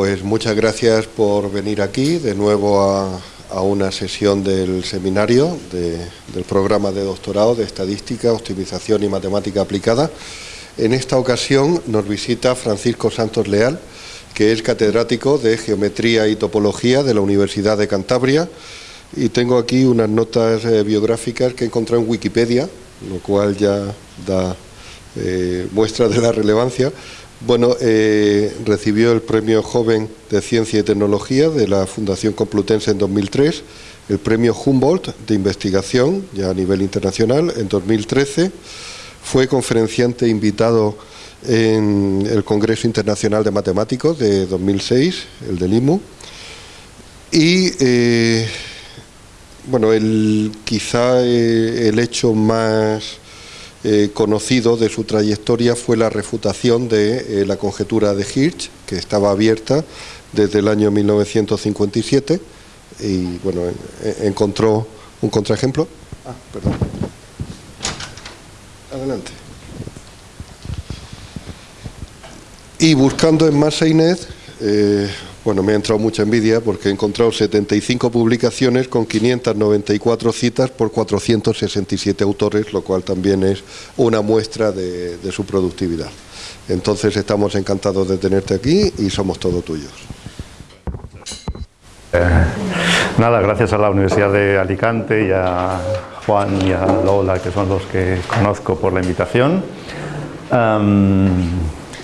pues muchas gracias por venir aquí de nuevo a, una sesión del seminario del programa de doctorado de Estadística, Optimización y Matemática Aplicada. En esta ocasión nos visita Francisco Santos Leal, que es catedrático de Geometría y Topología de la Universidad de Cantabria. Y tengo aquí unas notas eh, biográficas que he encontrado en Wikipedia, lo cual ya da eh, muestra de la relevancia. Bueno, eh, recibió el Premio Joven de Ciencia y Tecnología de la Fundación Complutense en 2003, el Premio Humboldt de Investigación, ya a nivel internacional, en 2013. Fue conferenciante invitado en el Congreso Internacional de Matemáticos de 2006, el del IMU. Y, eh, bueno, el, quizá eh, el hecho más eh, conocido de su trayectoria fue la refutación de eh, la conjetura de Hirsch, que estaba abierta desde el año 1957 y bueno, encontró un contraejemplo. Ah, perdón. Adelante. Y buscando en eh, bueno, me ha entrado mucha envidia porque he encontrado 75 publicaciones con 594 citas por 467 autores, lo cual también es una muestra de, su productividad. Entonces estamos encantados de tenerte aquí y somos todos tuyos. Eh, nada, gracias a la Universidad de Alicante y a Juan y a Lola, que son los que conozco por la invitación.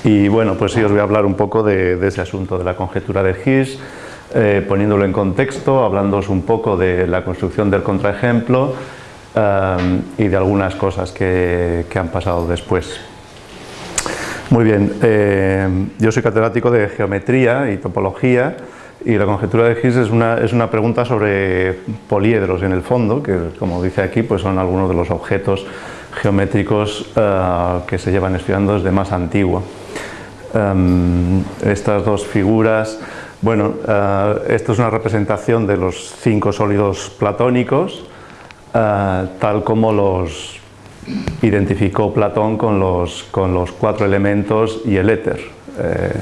Y bueno, pues sí os voy a hablar un poco de, ese asunto de la conjetura de Higgs, eh, poniéndolo en contexto, hablándoos un poco de la construcción del contraejemplo eh, y de algunas cosas que, han pasado después. Muy bien, eh, yo soy catedrático de Geometría y Topología y la conjetura de Higgs es una, es una pregunta sobre poliedros en el fondo, que como dice aquí, pues son algunos de los objetos geométricos que se llevan estudiando desde más antiguo. Em, estas dos figuras, bueno, eh, esto es una representación de los cinco sólidos platónicos, eh, tal como los identificó Platón con los, cuatro elementos y el éter. Eh,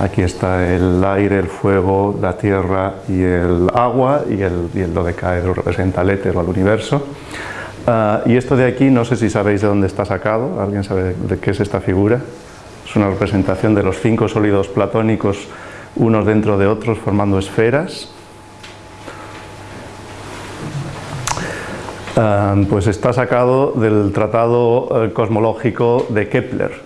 aquí está el aire, el fuego, la tierra y el agua, y el, y el dodecaedro representa el éter o el universo. y esto de aquí, no sé si sabéis de dónde está sacado, ¿alguien sabe de qué es esta figura? Es una representación de los cinco sólidos platónicos unos dentro de otros formando esferas. Ah, pues está sacado del tratado eh, cosmológico de Kepler.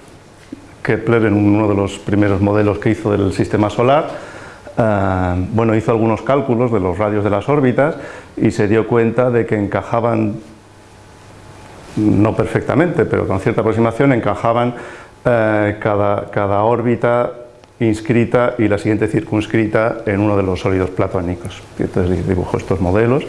Kepler en uno de los primeros modelos que hizo del sistema solar, ah, bueno, hizo algunos cálculos de los radios de las órbitas y se dio cuenta de que encajaban, no perfectamente, pero con cierta aproximación, encajaban eh, cada, cada, órbita inscrita y la siguiente circunscrita en uno de los sólidos platónicos. Entonces dibujó estos modelos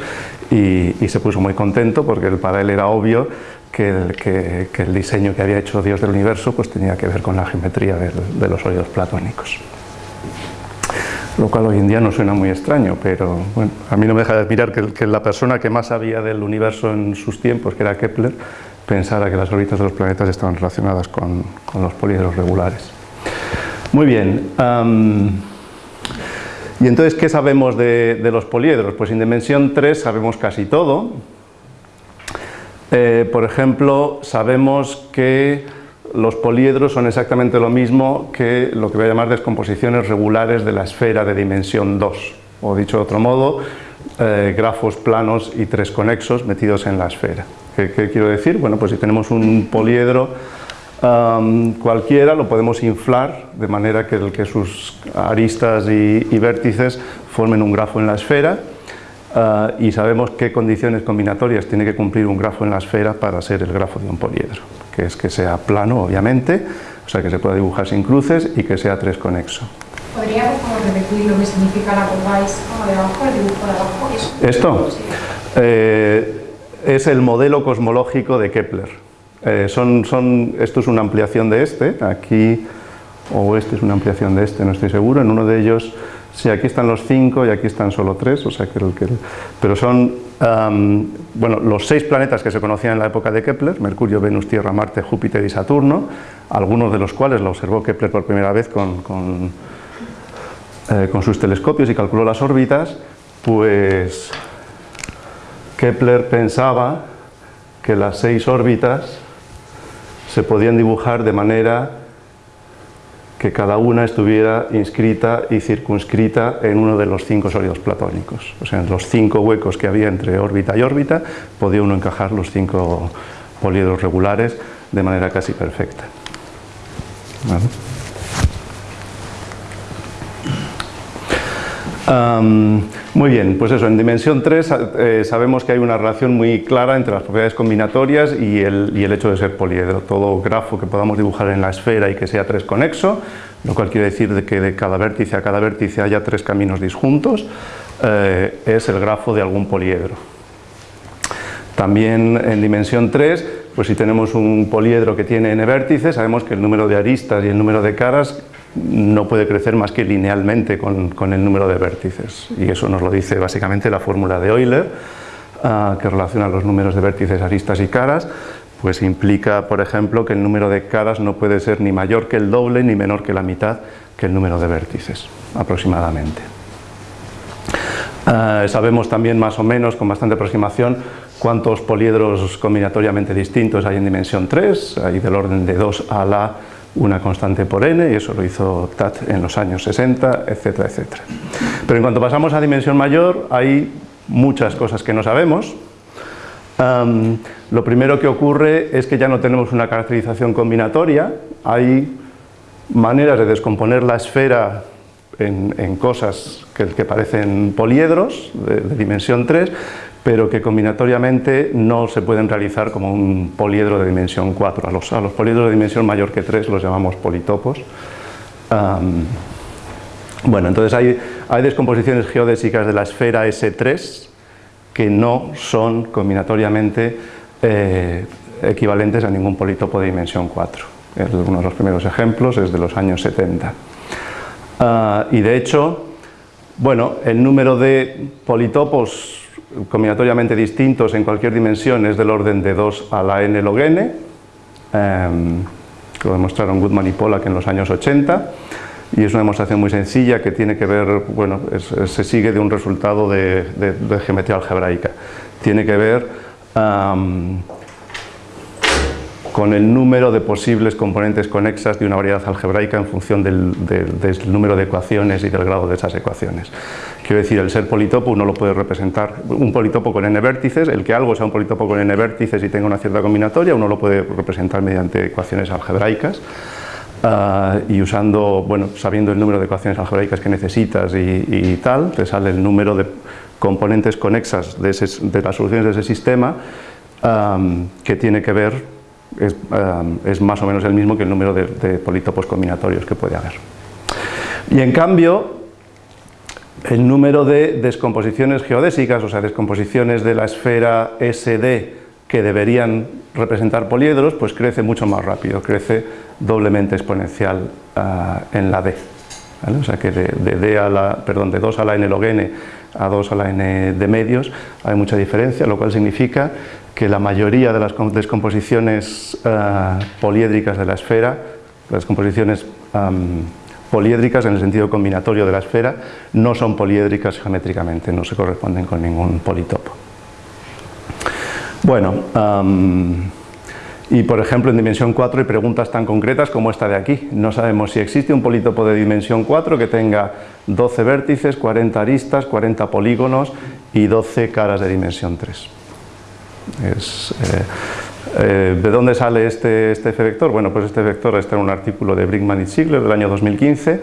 y, se puso muy contento porque para él era obvio que el, que, el, diseño que había hecho Dios del universo pues tenía que ver con la geometría de, los sólidos platónicos. Lo cual hoy en día no suena muy extraño, pero bueno, a mí no me deja de admirar que la persona que más sabía del universo en sus tiempos, que era Kepler, pensara que las órbitas de los planetas estaban relacionadas con, los poliedros regulares. Muy bien. ¿Y entonces qué sabemos de, los poliedros? Pues en dimensión 3 sabemos casi todo. Eh, por ejemplo, sabemos que los poliedros son exactamente lo mismo que lo que voy a llamar descomposiciones regulares de la esfera de dimensión 2. O dicho de otro modo, eh, grafos planos y tres conexos metidos en la esfera. ¿Qué, quiero decir? Bueno, pues si tenemos un poliedro cualquiera, lo podemos inflar de manera que, que sus aristas y, vértices formen un grafo en la esfera ah, y sabemos qué condiciones combinatorias tiene que cumplir un grafo en la esfera para ser el grafo de un poliedro, que es que sea plano, obviamente, o sea que se pueda dibujar sin cruces y que sea tres conexo. ¿Podría repetir lo que significa la curva de abajo, el dibujo de abajo? ¿Esto? Eh, es el modelo cosmológico de Kepler. Eh, son, esto es una ampliación de este, aquí, o este es una ampliación de este, no estoy seguro, en uno de ellos, sí, aquí están los cinco y aquí están solo tres, o sea que, que pero son, bueno, los seis planetas que se conocían en la época de Kepler, Mercurio, Venus, Tierra, Marte, Júpiter y Saturno, algunos de los cuales lo observó Kepler por primera vez con, con eh, con sus telescopios y calculó las órbitas, pues Kepler pensaba que las seis órbitas se podían dibujar de manera que cada una estuviera inscrita y circunscrita en uno de los cinco sólidos platónicos. O sea, en los cinco huecos que había entre órbita y órbita, podía uno encajar los cinco poliedros regulares de manera casi perfecta. Muy bien, pues eso, en dimensión 3 eh, sabemos que hay una relación muy clara entre las propiedades combinatorias y el, y el, hecho de ser poliedro. Todo grafo que podamos dibujar en la esfera y que sea tres conexo, lo cual quiere decir de que de cada vértice a cada vértice haya tres caminos disjuntos, eh, es el grafo de algún poliedro. También en dimensión 3, pues si tenemos un poliedro que tiene n vértices, sabemos que el número de aristas y el número de caras no puede crecer más que linealmente con, el número de vértices. Y eso nos lo dice básicamente la fórmula de Euler ah, que relaciona los números de vértices, aristas y caras pues implica por ejemplo que el número de caras no puede ser ni mayor que el doble ni menor que la mitad que el número de vértices aproximadamente. Ah, sabemos también más o menos con bastante aproximación cuántos poliedros combinatoriamente distintos hay en dimensión 3 hay del orden de 2 a la una constante por n, y eso lo hizo TAT en los años 60, etcétera, etcétera. Pero en cuanto pasamos a dimensión mayor, hay muchas cosas que no sabemos. lo primero que ocurre es que ya no tenemos una caracterización combinatoria, hay maneras de descomponer la esfera en, cosas que, parecen poliedros de, de dimensión 3, pero que combinatoriamente no se pueden realizar como un poliedro de dimensión 4. A los, a los poliedros de dimensión mayor que 3 los llamamos politopos. bueno, entonces hay, hay descomposiciones geodésicas de la esfera S3 que no son combinatoriamente eh, equivalentes a ningún politopo de dimensión 4. Uno de los primeros ejemplos es de los años 70. Ah, y de hecho, bueno, el número de politopos combinatoriamente distintos en cualquier dimensión es del orden de 2 a la n log n, em, que lo demostraron Goodman y Pollack en los años 80, y es una demostración muy sencilla que tiene que ver, bueno, se sigue de un resultado de, geometría algebraica, tiene que ver con el número de posibles componentes conexas de una variedad algebraica en función del, número de ecuaciones y del grado de esas ecuaciones. Quiero decir, el ser politopo uno lo puede representar, un politopo con n vértices, el que algo sea un politopo con n vértices y tenga una cierta combinatoria, uno lo puede representar mediante ecuaciones algebraicas, ah, y usando, bueno, sabiendo el número de ecuaciones algebraicas que necesitas y, tal, te sale el número de componentes conexas de, las soluciones de ese sistema ah, que tiene que ver es, eh, es, más o menos el mismo que el número de, politopos combinatorios que puede haber. Y en cambio, el número de descomposiciones geodésicas, o sea, descomposiciones de la esfera SD que deberían representar poliedros, pues crece mucho más rápido, crece doblemente exponencial eh, en la D. O sea que de, D a la, perdón, de 2 a la n log n a 2 a la n de medios hay mucha diferencia, lo cual significa que la mayoría de las descomposiciones uh, poliédricas de la esfera, las composiciones poliédricas en el sentido combinatorio de la esfera, no son poliédricas geométricamente, no se corresponden con ningún politopo. Bueno, y por ejemplo en dimensión 4 hay preguntas tan concretas como esta de aquí. No sabemos si existe un politopo de dimensión 4 que tenga 12 vértices, 40 aristas, 40 polígonos y 12 caras de dimensión 3. Eh, eh, ¿De dónde sale este, este F vector? Bueno, pues este vector está en un artículo de Brinkman y Ziegler del año 2015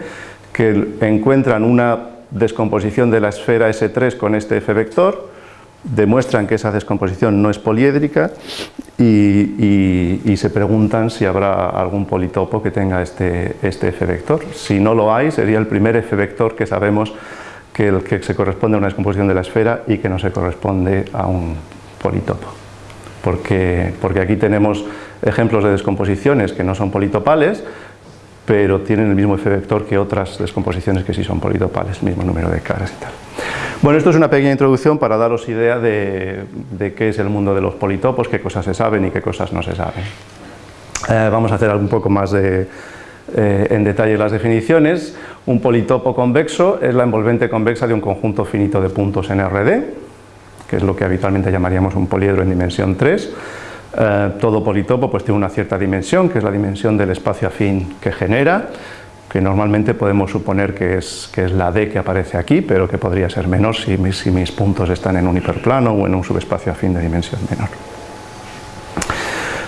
que encuentran una descomposición de la esfera S3 con este F vector, demuestran que esa descomposición no es poliédrica y, se preguntan si habrá algún politopo que tenga este, este F vector. Si no lo hay, sería el primer F vector que sabemos que, el, que se corresponde a una descomposición de la esfera y que no se corresponde a un politopo. Porque, porque aquí tenemos ejemplos de descomposiciones que no son politopales, pero tienen el mismo F vector que otras descomposiciones que sí son politopales, mismo número de caras y tal. Bueno, esto es una pequeña introducción para daros idea de, qué es el mundo de los politopos, qué cosas se saben y qué cosas no se saben. Eh, vamos a hacer un poco más de, eh, en detalle las definiciones. Un politopo convexo es la envolvente convexa de un conjunto finito de puntos en RD, que es lo que habitualmente llamaríamos un poliedro en dimensión 3. Eh, todo politopo pues, tiene una cierta dimensión, que es la dimensión del espacio afín que genera, que normalmente podemos suponer que es, que es la D que aparece aquí, pero que podría ser menor si mis, puntos están en un hiperplano o en un subespacio afín de dimensión menor.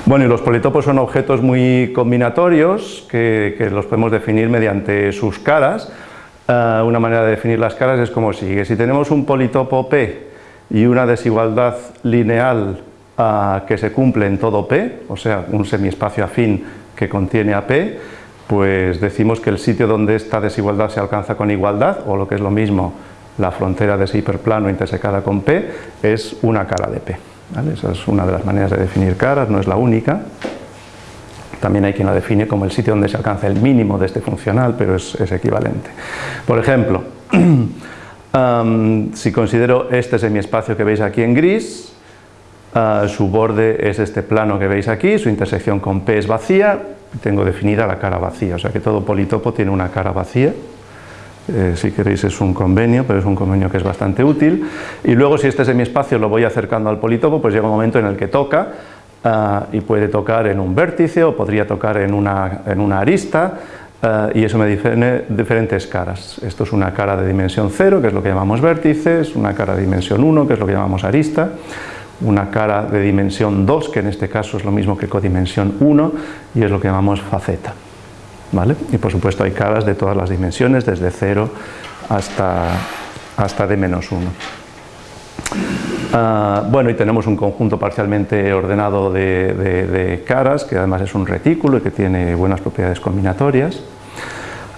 Bueno, los politopos son objetos muy combinatorios que, los podemos definir mediante sus caras. Uh, una manera de definir las caras es como sigue. Si tenemos un politopo P y una desigualdad lineal uh, que se cumple en todo P, o sea, un semiespacio afín que contiene a P, pues decimos que el sitio donde esta desigualdad se alcanza con igualdad, o lo que es lo mismo, la frontera de ese hiperplano intersecada con P, es una cara de P. Esa es una de las maneras de definir caras, no es la única. También hay quien la define como el sitio donde se alcanza el mínimo de este funcional, pero es, es equivalente. Por ejemplo, um, si considero este semiespacio que veis aquí en gris, uh, su borde es este plano que veis aquí, su intersección con P es vacía, tengo definida la cara vacía, o sea que todo politopo tiene una cara vacía, eh, si queréis es un convenio, pero es un convenio que es bastante útil. Y luego si este semiespacio lo voy acercando al politopo, pues llega un momento en el que toca uh, y puede tocar en un vértice o podría tocar en una, en una arista Uh, y eso me define diferentes caras. Esto es una cara de dimensión 0, que es lo que llamamos vértices, una cara de dimensión 1, que es lo que llamamos arista, una cara de dimensión 2, que en este caso es lo mismo que codimensión 1, y es lo que llamamos faceta. ¿Vale? Y por supuesto hay caras de todas las dimensiones, desde 0 hasta, hasta D-1. Ah, bueno, y tenemos un conjunto parcialmente ordenado de, caras, que además es un retículo y que tiene buenas propiedades combinatorias.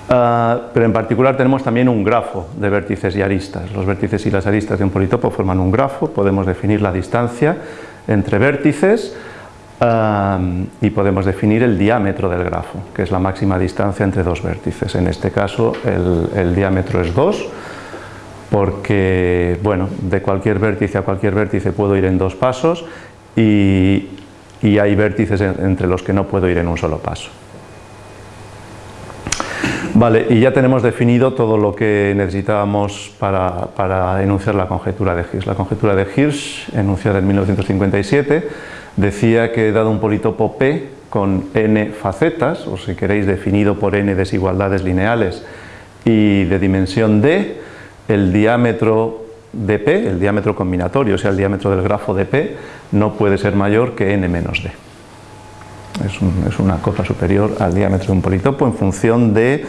Ah, pero en particular tenemos también un grafo de vértices y aristas. Los vértices y las aristas de un politopo forman un grafo, podemos definir la distancia entre vértices ah, y podemos definir el diámetro del grafo, que es la máxima distancia entre dos vértices. En este caso el, el diámetro es 2, porque bueno, de cualquier vértice a cualquier vértice puedo ir en dos pasos y, hay vértices en, entre los que no puedo ir en un solo paso. Vale, y ya tenemos definido todo lo que necesitábamos para, para enunciar la conjetura de Hirsch. La conjetura de Hirsch, enunciada en 1957, decía que dado un politopo P con n facetas, o si queréis definido por n desigualdades lineales y de dimensión d, el diámetro de P, el diámetro combinatorio, o sea el diámetro del grafo de P, no puede ser mayor que n menos d. Es, un, es una cosa superior al diámetro de un politopo en función de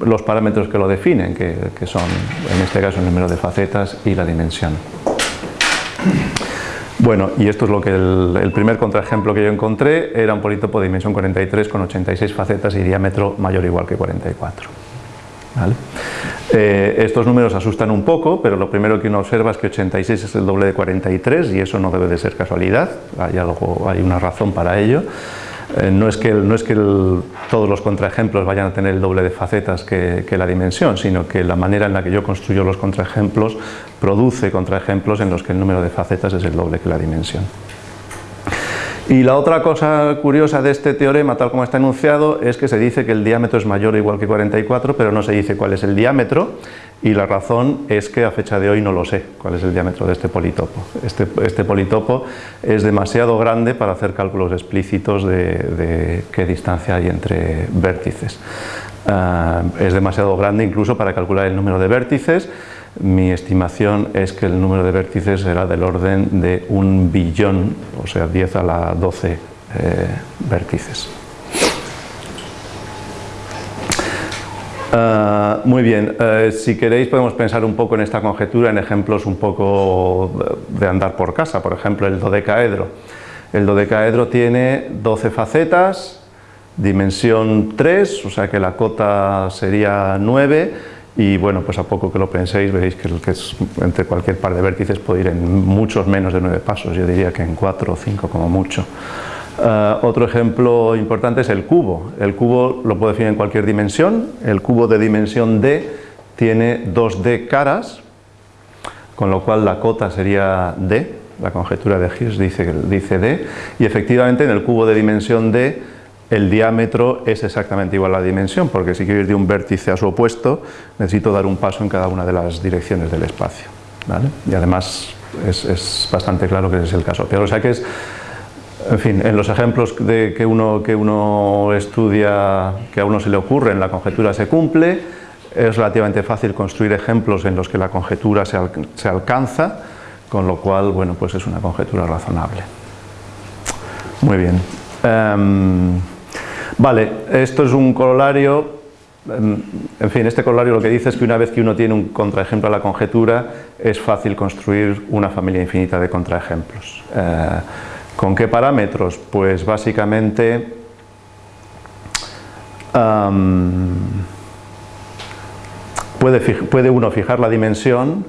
los parámetros que lo definen, que, que son en este caso el número de facetas y la dimensión. Bueno, y esto es lo que el, el, primer contraejemplo que yo encontré era un politopo de dimensión 43 con 86 facetas y diámetro mayor o igual que 44. Eh, estos números asustan un poco, pero lo primero que uno observa es que 86 es el doble de 43 y eso no debe de ser casualidad, hay, una razón para ello. Eh, no es que, no es que todos los contraejemplos vayan a tener el doble de facetas que, que, la dimensión, sino que la manera en la que yo construyo los contraejemplos produce contraejemplos en los que el número de facetas es el doble que la dimensión. Y la otra cosa curiosa de este teorema, tal como está enunciado, es que se dice que el diámetro es mayor o igual que 44, pero no se dice cuál es el diámetro, y la razón es que a fecha de hoy no lo sé cuál es el diámetro de este politopo. Este, este politopo es demasiado grande para hacer cálculos explícitos de, qué distancia hay entre vértices. Uh, es demasiado grande incluso para calcular el número de vértices, mi estimación es que el número de vértices será del orden de un billón, o sea, 10 a la 12 eh, vértices. Uh, muy bien, uh, si queréis podemos pensar un poco en esta conjetura en ejemplos un poco de andar por casa, por ejemplo el dodecaedro. El dodecaedro tiene 12 facetas, dimensión 3, o sea que la cota sería 9, y bueno, pues a poco que lo penséis veréis que, entre cualquier par de vértices puede ir en muchos menos de 9 pasos, yo diría que en 4 o 5 como mucho. Uh, otro ejemplo importante es el cubo. El cubo lo puedo definir en cualquier dimensión. El cubo de dimensión d tiene 2d caras, con lo cual la cota sería d. La conjetura de Hirsch dice, dice d. Y efectivamente en el cubo de dimensión d el diámetro es exactamente igual a la dimensión, porque si quiero ir de un vértice a su opuesto, necesito dar un paso en cada una de las direcciones del espacio. Y además es, bastante claro que ese es el caso. Pero o sea que es, en fin, en los ejemplos de que, uno, que uno estudia, que a uno se le ocurre, en la conjetura se cumple, es relativamente fácil construir ejemplos en los que la conjetura se, se alcanza, con lo cual, bueno, pues es una conjetura razonable. Muy bien. Em, vale, esto es un corolario, em, en fin, este corolario lo que dice es que una vez que uno tiene un contraejemplo a la conjetura, es fácil construir una familia infinita de contraejemplos. Eh, ¿Con qué parámetros? Pues básicamente... Puede, puede uno fijar la dimensión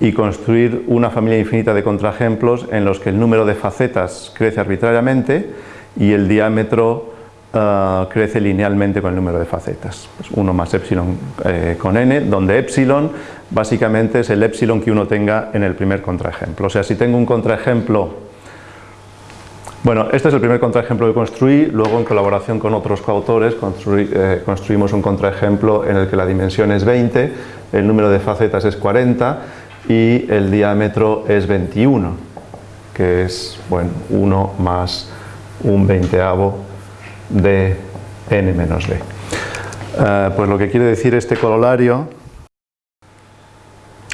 y construir una familia infinita de contraejemplos en los que el número de facetas crece arbitrariamente y el diámetro eh, crece linealmente con el número de facetas. 1 pues más epsilon eh, con n, donde epsilon básicamente es el epsilon que uno tenga en el primer contraejemplo. O sea, si tengo un contraejemplo bueno, este es el primer contraejemplo que construí, luego en colaboración con otros coautores eh, construimos un contraejemplo en el que la dimensión es 20, el número de facetas es 40 y el diámetro es 21, que es bueno, 1 más un veinteavo de n menos d. Eh, pues lo que quiere decir este corolario,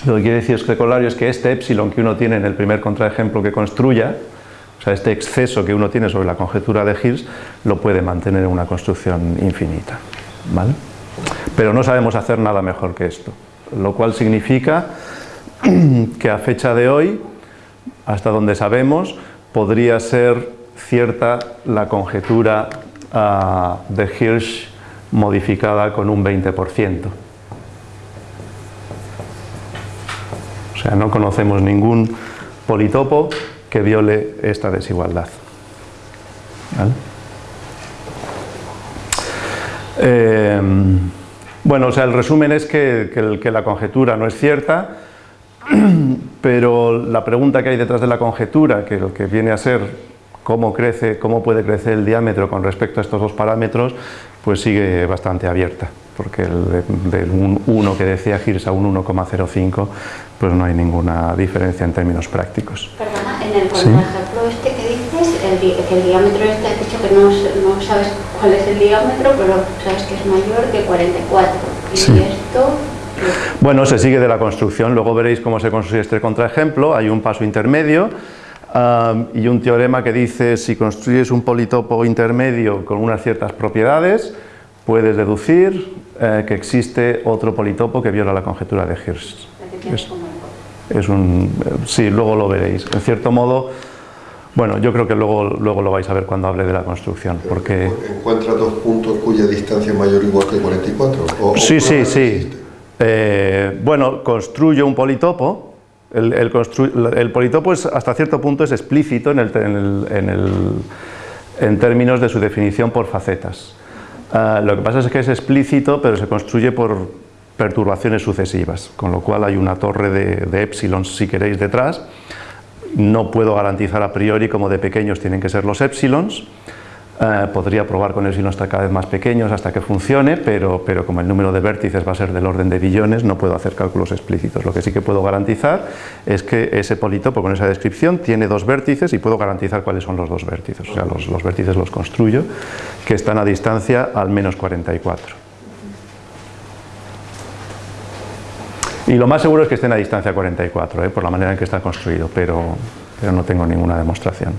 lo que quiere decir este corolario es que este epsilon que uno tiene en el primer contraejemplo que construya, o sea, este exceso que uno tiene sobre la conjetura de Hills, lo puede mantener en una construcción infinita. ¿vale? Pero no sabemos hacer nada mejor que esto, lo cual significa que a fecha de hoy, hasta donde sabemos, podría ser cierta la conjetura ah, de Hirsch modificada con un 20%. O sea, no conocemos ningún politopo que viole esta desigualdad. Eh, bueno, o sea, el resumen es que, que la conjetura no es cierta, pero la pregunta que hay detrás de la conjetura, que lo que viene a ser cómo crece, cómo puede crecer el diámetro con respecto a estos dos parámetros, pues sigue bastante abierta, porque del 1 que decía Girs a un 1,05, pues no hay ninguna diferencia en términos prácticos. Perdona, en el ejemplo este que dices, el, que el diámetro este, has dicho que no, no, sabes cuál es el diámetro, pero sabes que es mayor que 44. Y esto bueno, se sigue de la construcción, luego veréis cómo se construye este contraejemplo, hay un paso intermedio y un teorema que dice si construyes un politopo intermedio con unas ciertas propiedades, puedes deducir eh, que existe otro politopo que viola la conjetura de Hirsch. Es, un, sí, luego lo veréis. En cierto modo, bueno, yo creo que luego, luego lo vais a ver cuando hable de la construcción. Porque... ¿Encuentra dos puntos cuya distancia es mayor o igual que 44? sí, sí, sí. Eh, bueno, construyo un politopo, el, politopo hasta cierto punto es explícito en, términos de su definición por facetas. Ah, lo que pasa es que es explícito, pero se construye por perturbaciones sucesivas, con lo cual hay una torre de, epsilon, si queréis, detrás. No puedo garantizar a priori como de pequeños tienen que ser los epsilons, eh, podría probar con epsilon hasta cada vez más pequeños hasta que funcione, pero, pero como el número de vértices va a ser del orden de billones, no puedo hacer cálculos explícitos. Lo que sí que puedo garantizar es que ese politopo con esa descripción tiene dos vértices y puedo garantizar cuáles son los dos vértices. O sea, los, los vértices los construyo, que están a distancia al menos 44. Y lo más seguro es que estén a distancia 44, ¿eh? por la manera en que está construido, pero, pero no tengo ninguna demostración.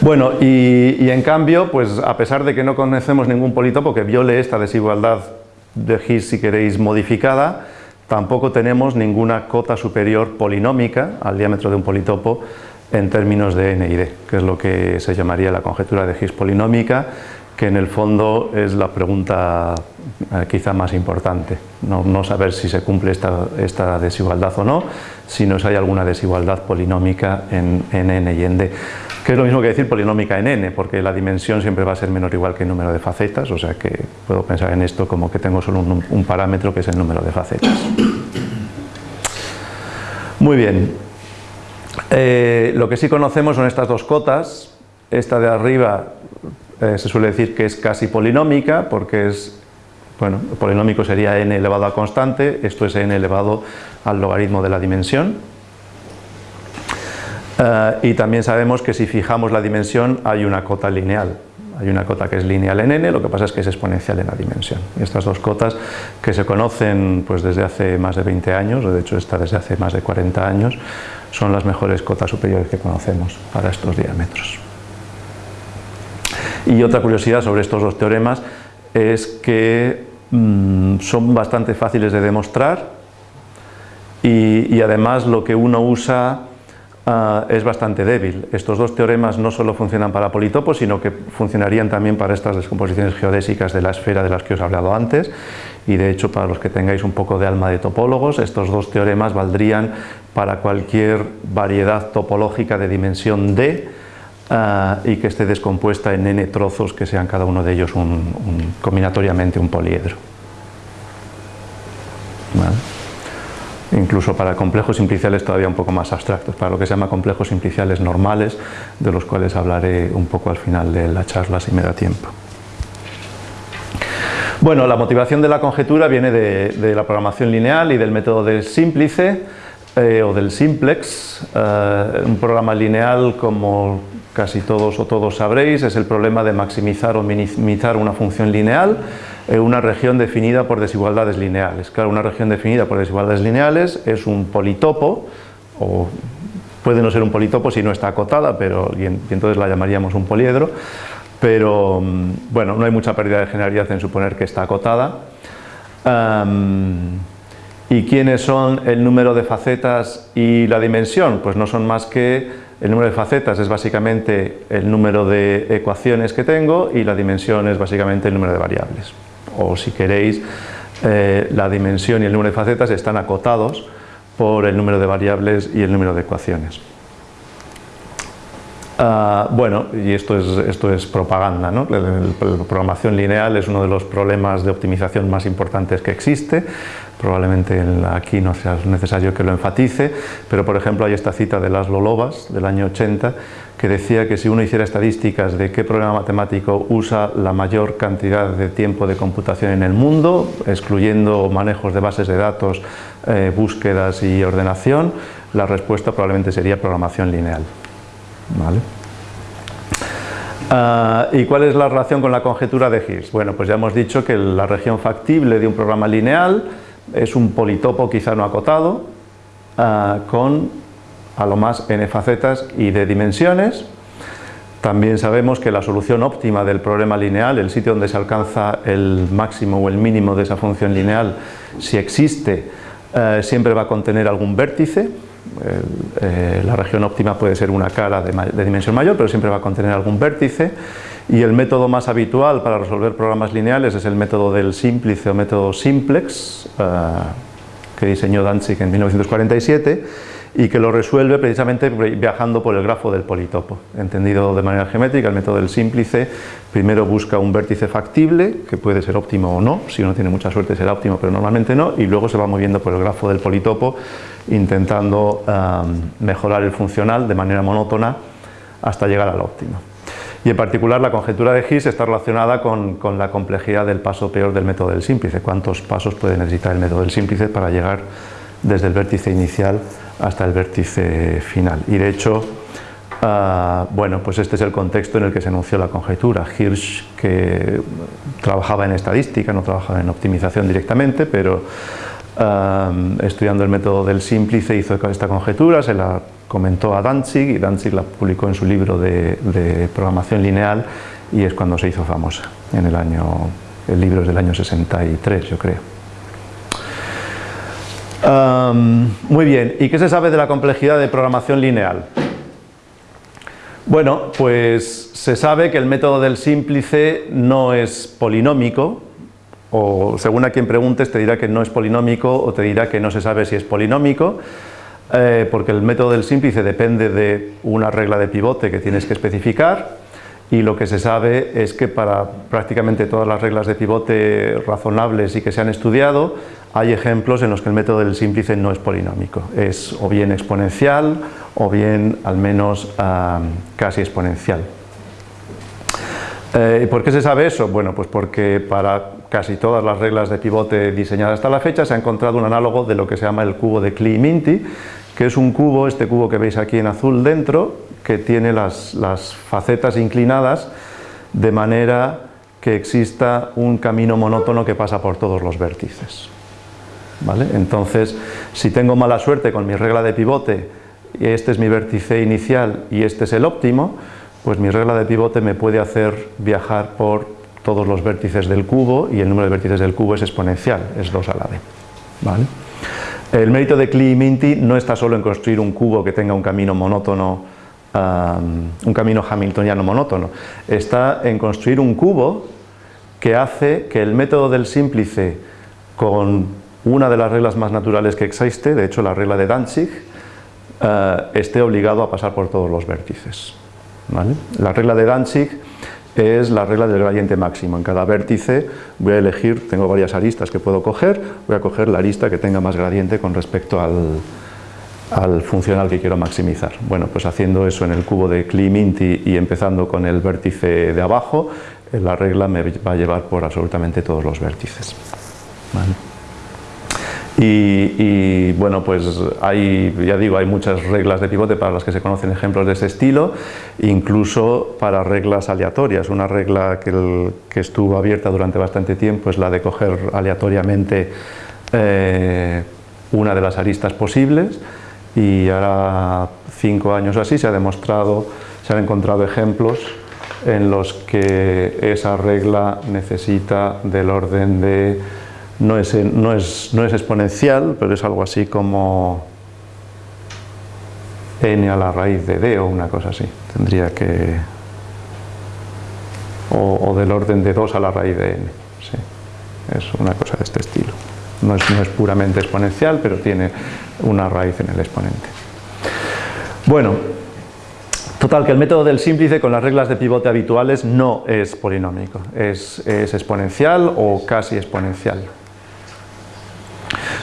Bueno, y, en cambio, pues a pesar de que no conocemos ningún politopo que viole esta desigualdad de Higgs, si queréis, modificada, tampoco tenemos ninguna cota superior polinómica al diámetro de un politopo en términos de n y d, que es lo que se llamaría la conjetura de Higgs polinómica, que en el fondo es la pregunta eh, quizá más importante. No, saber si se cumple esta, desigualdad o no, sino si hay alguna desigualdad polinómica en, en n y en d que es lo mismo que decir polinómica en n, porque la dimensión siempre va a ser menor o igual que el número de facetas, o sea que puedo pensar en esto como que tengo solo un, parámetro que es el número de facetas. Muy bien. Eh, lo que sí conocemos son estas dos cotas, esta de arriba eh, se suele decir que es casi polinómica porque es, bueno, polinómico sería n elevado a constante, esto es n elevado al logaritmo de la dimensión. Eh, y también sabemos que si fijamos la dimensión hay una cota lineal, hay una cota que es lineal en n, lo que pasa es que es exponencial en la dimensión. Estas dos cotas que se conocen pues, desde hace más de 20 años, o de hecho esta desde hace más de 40 años, son las mejores cotas superiores que conocemos para estos diámetros. Y otra curiosidad sobre estos dos teoremas es que mm, son bastante fáciles de demostrar y además lo que uno usa Ah, es bastante débil. Estos dos teoremas no solo funcionan para politopos, sino que funcionarían también para estas descomposiciones geodésicas de la esfera de las que os he hablado antes. Y de hecho para los que tengáis un poco de alma de topólogos, estos dos teoremas valdrían para cualquier variedad topológica de dimensión D ah, y que esté descompuesta en n trozos que sean cada uno de ellos combinatoriamente un poliedro incluso para complejos simpliciales todavía un poco más abstractos, para lo que se llama complejos simpliciales normales, de los cuales hablaré un poco al final de la charla si me da tiempo. Bueno, la motivación de la conjetura viene de, la programación lineal y del método del símplice eh, o del simplex. Eh, un programa lineal, como casi todos o todos sabréis, es el problema de maximizar o minimizar una función lineal eh, una región definida por desigualdades lineales. Claro, una región definida por desigualdades lineales es un politopo, o puede no ser un politopo si no está acotada, pero, y, entonces la llamaríamos un poliedro, pero mm, bueno, no hay mucha pérdida de generalidad en suponer que está acotada. ¿Y quiénes son el número de facetas y la dimensión? Pues no son más que el número de facetas es básicamente el número de ecuaciones que tengo y la dimensión es básicamente el número de variables o si queréis eh, la dimensión y el número de facetas están acotados por el número de variables y el número de ecuaciones. Ah, bueno, y esto es, esto es propaganda, ¿no? la programación lineal es uno de los problemas de optimización más importantes que existe, probablemente aquí no sea necesario que lo enfatice, pero por ejemplo hay esta cita de Laszlo Lobas del año 80 que decía que si uno hiciera estadísticas de qué programa matemático usa la mayor cantidad de tiempo de computación en el mundo, excluyendo manejos de bases de datos, eh, búsquedas y ordenación, la respuesta probablemente sería programación lineal. Ah, ¿Y cuál es la relación con la conjetura de Higgs? Bueno, pues ya hemos dicho que la región factible de un programa lineal es un politopo quizá no acotado, ah, con a lo más n facetas y de dimensiones. También sabemos que la solución óptima del problema lineal, el sitio donde se alcanza el máximo o el mínimo de esa función lineal, si existe, eh, siempre va a contener algún vértice. Eh, la región óptima puede ser una cara de, dimensión mayor, pero siempre va a contener algún vértice. Y el método más habitual para resolver programas lineales es el método del símplice o método simplex, eh, que diseñó Danzig en 1947 y que lo resuelve precisamente viajando por el grafo del politopo. Entendido de manera geométrica, el método del símplice primero busca un vértice factible, que puede ser óptimo o no, si uno tiene mucha suerte será óptimo, pero normalmente no, y luego se va moviendo por el grafo del politopo intentando mejorar el funcional de manera monótona hasta llegar al óptimo. Y en particular la conjetura de Higgs está relacionada con, con, la complejidad del paso peor del método del símplice, cuántos pasos puede necesitar el método del símplice para llegar desde el vértice inicial hasta el vértice final. Y de hecho, ah, bueno, pues este es el contexto en el que se anunció la conjetura. Hirsch, que trabajaba en estadística, no trabajaba en optimización directamente, pero estudiando el método del símplice hizo esta conjetura, se la comentó a Danzig y Danzig la publicó en su libro de, de programación lineal y es cuando se hizo famosa, en el año, el libro es del año 63 yo creo muy bien, ¿y qué se sabe de la complejidad de programación lineal? Bueno, pues se sabe que el método del símplice no es polinómico, o según a quien preguntes te dirá que no es polinómico o te dirá que no se sabe si es polinómico, eh, porque el método del símplice depende de una regla de pivote que tienes que especificar y lo que se sabe es que para prácticamente todas las reglas de pivote razonables y que se han estudiado, hay ejemplos en los que el método del símplice no es polinómico, es o bien exponencial o bien al menos casi exponencial. Eh, ¿Por qué se sabe eso? Bueno, pues porque para casi todas las reglas de pivote diseñadas hasta la fecha se ha encontrado un análogo de lo que se llama el cubo de Klee-Minty, que es un cubo, este cubo que veis aquí en azul dentro, que tiene las, facetas inclinadas de manera que exista un camino monótono que pasa por todos los vértices. ¿Vale? Entonces, si tengo mala suerte con mi regla de pivote, este es mi vértice inicial y este es el óptimo, pues mi regla de pivote me puede hacer viajar por todos los vértices del cubo y el número de vértices del cubo es exponencial, es 2 a la d. ¿Vale? El mérito de Klee y Minty no está solo en construir un cubo que tenga un camino monótono un camino hamiltoniano monótono, está en construir un cubo que hace que el método del símplice con una de las reglas más naturales que existe, de hecho la regla de Danzig, eh, esté obligado a pasar por todos los vértices. La regla de Danzig es la regla del gradiente máximo. En cada vértice voy a elegir, tengo varias aristas que puedo coger, voy a coger la arista que tenga más gradiente con respecto al, al funcional que quiero maximizar. Bueno, pues haciendo eso en el cubo de Klee-Minty y empezando con el vértice de abajo, eh, la regla me va a llevar por absolutamente todos los vértices. Y, bueno, pues hay, ya digo, hay muchas reglas de pivote para las que se conocen ejemplos de ese estilo, incluso para reglas aleatorias. Una regla que, estuvo abierta durante bastante tiempo es la de coger aleatoriamente eh, una de las aristas posibles, y ahora cinco años así se ha demostrado, se han encontrado ejemplos en los que esa regla necesita del orden de, no es, no es, no es exponencial, pero es algo así como n a la raíz de d o una cosa así, tendría que, o, del orden de 2 a la raíz de n, es una cosa de este estilo. No es, no es puramente exponencial, pero tiene una raíz en el exponente. Bueno, total que el método del símplice con las reglas de pivote habituales no es polinómico, es, exponencial o casi exponencial.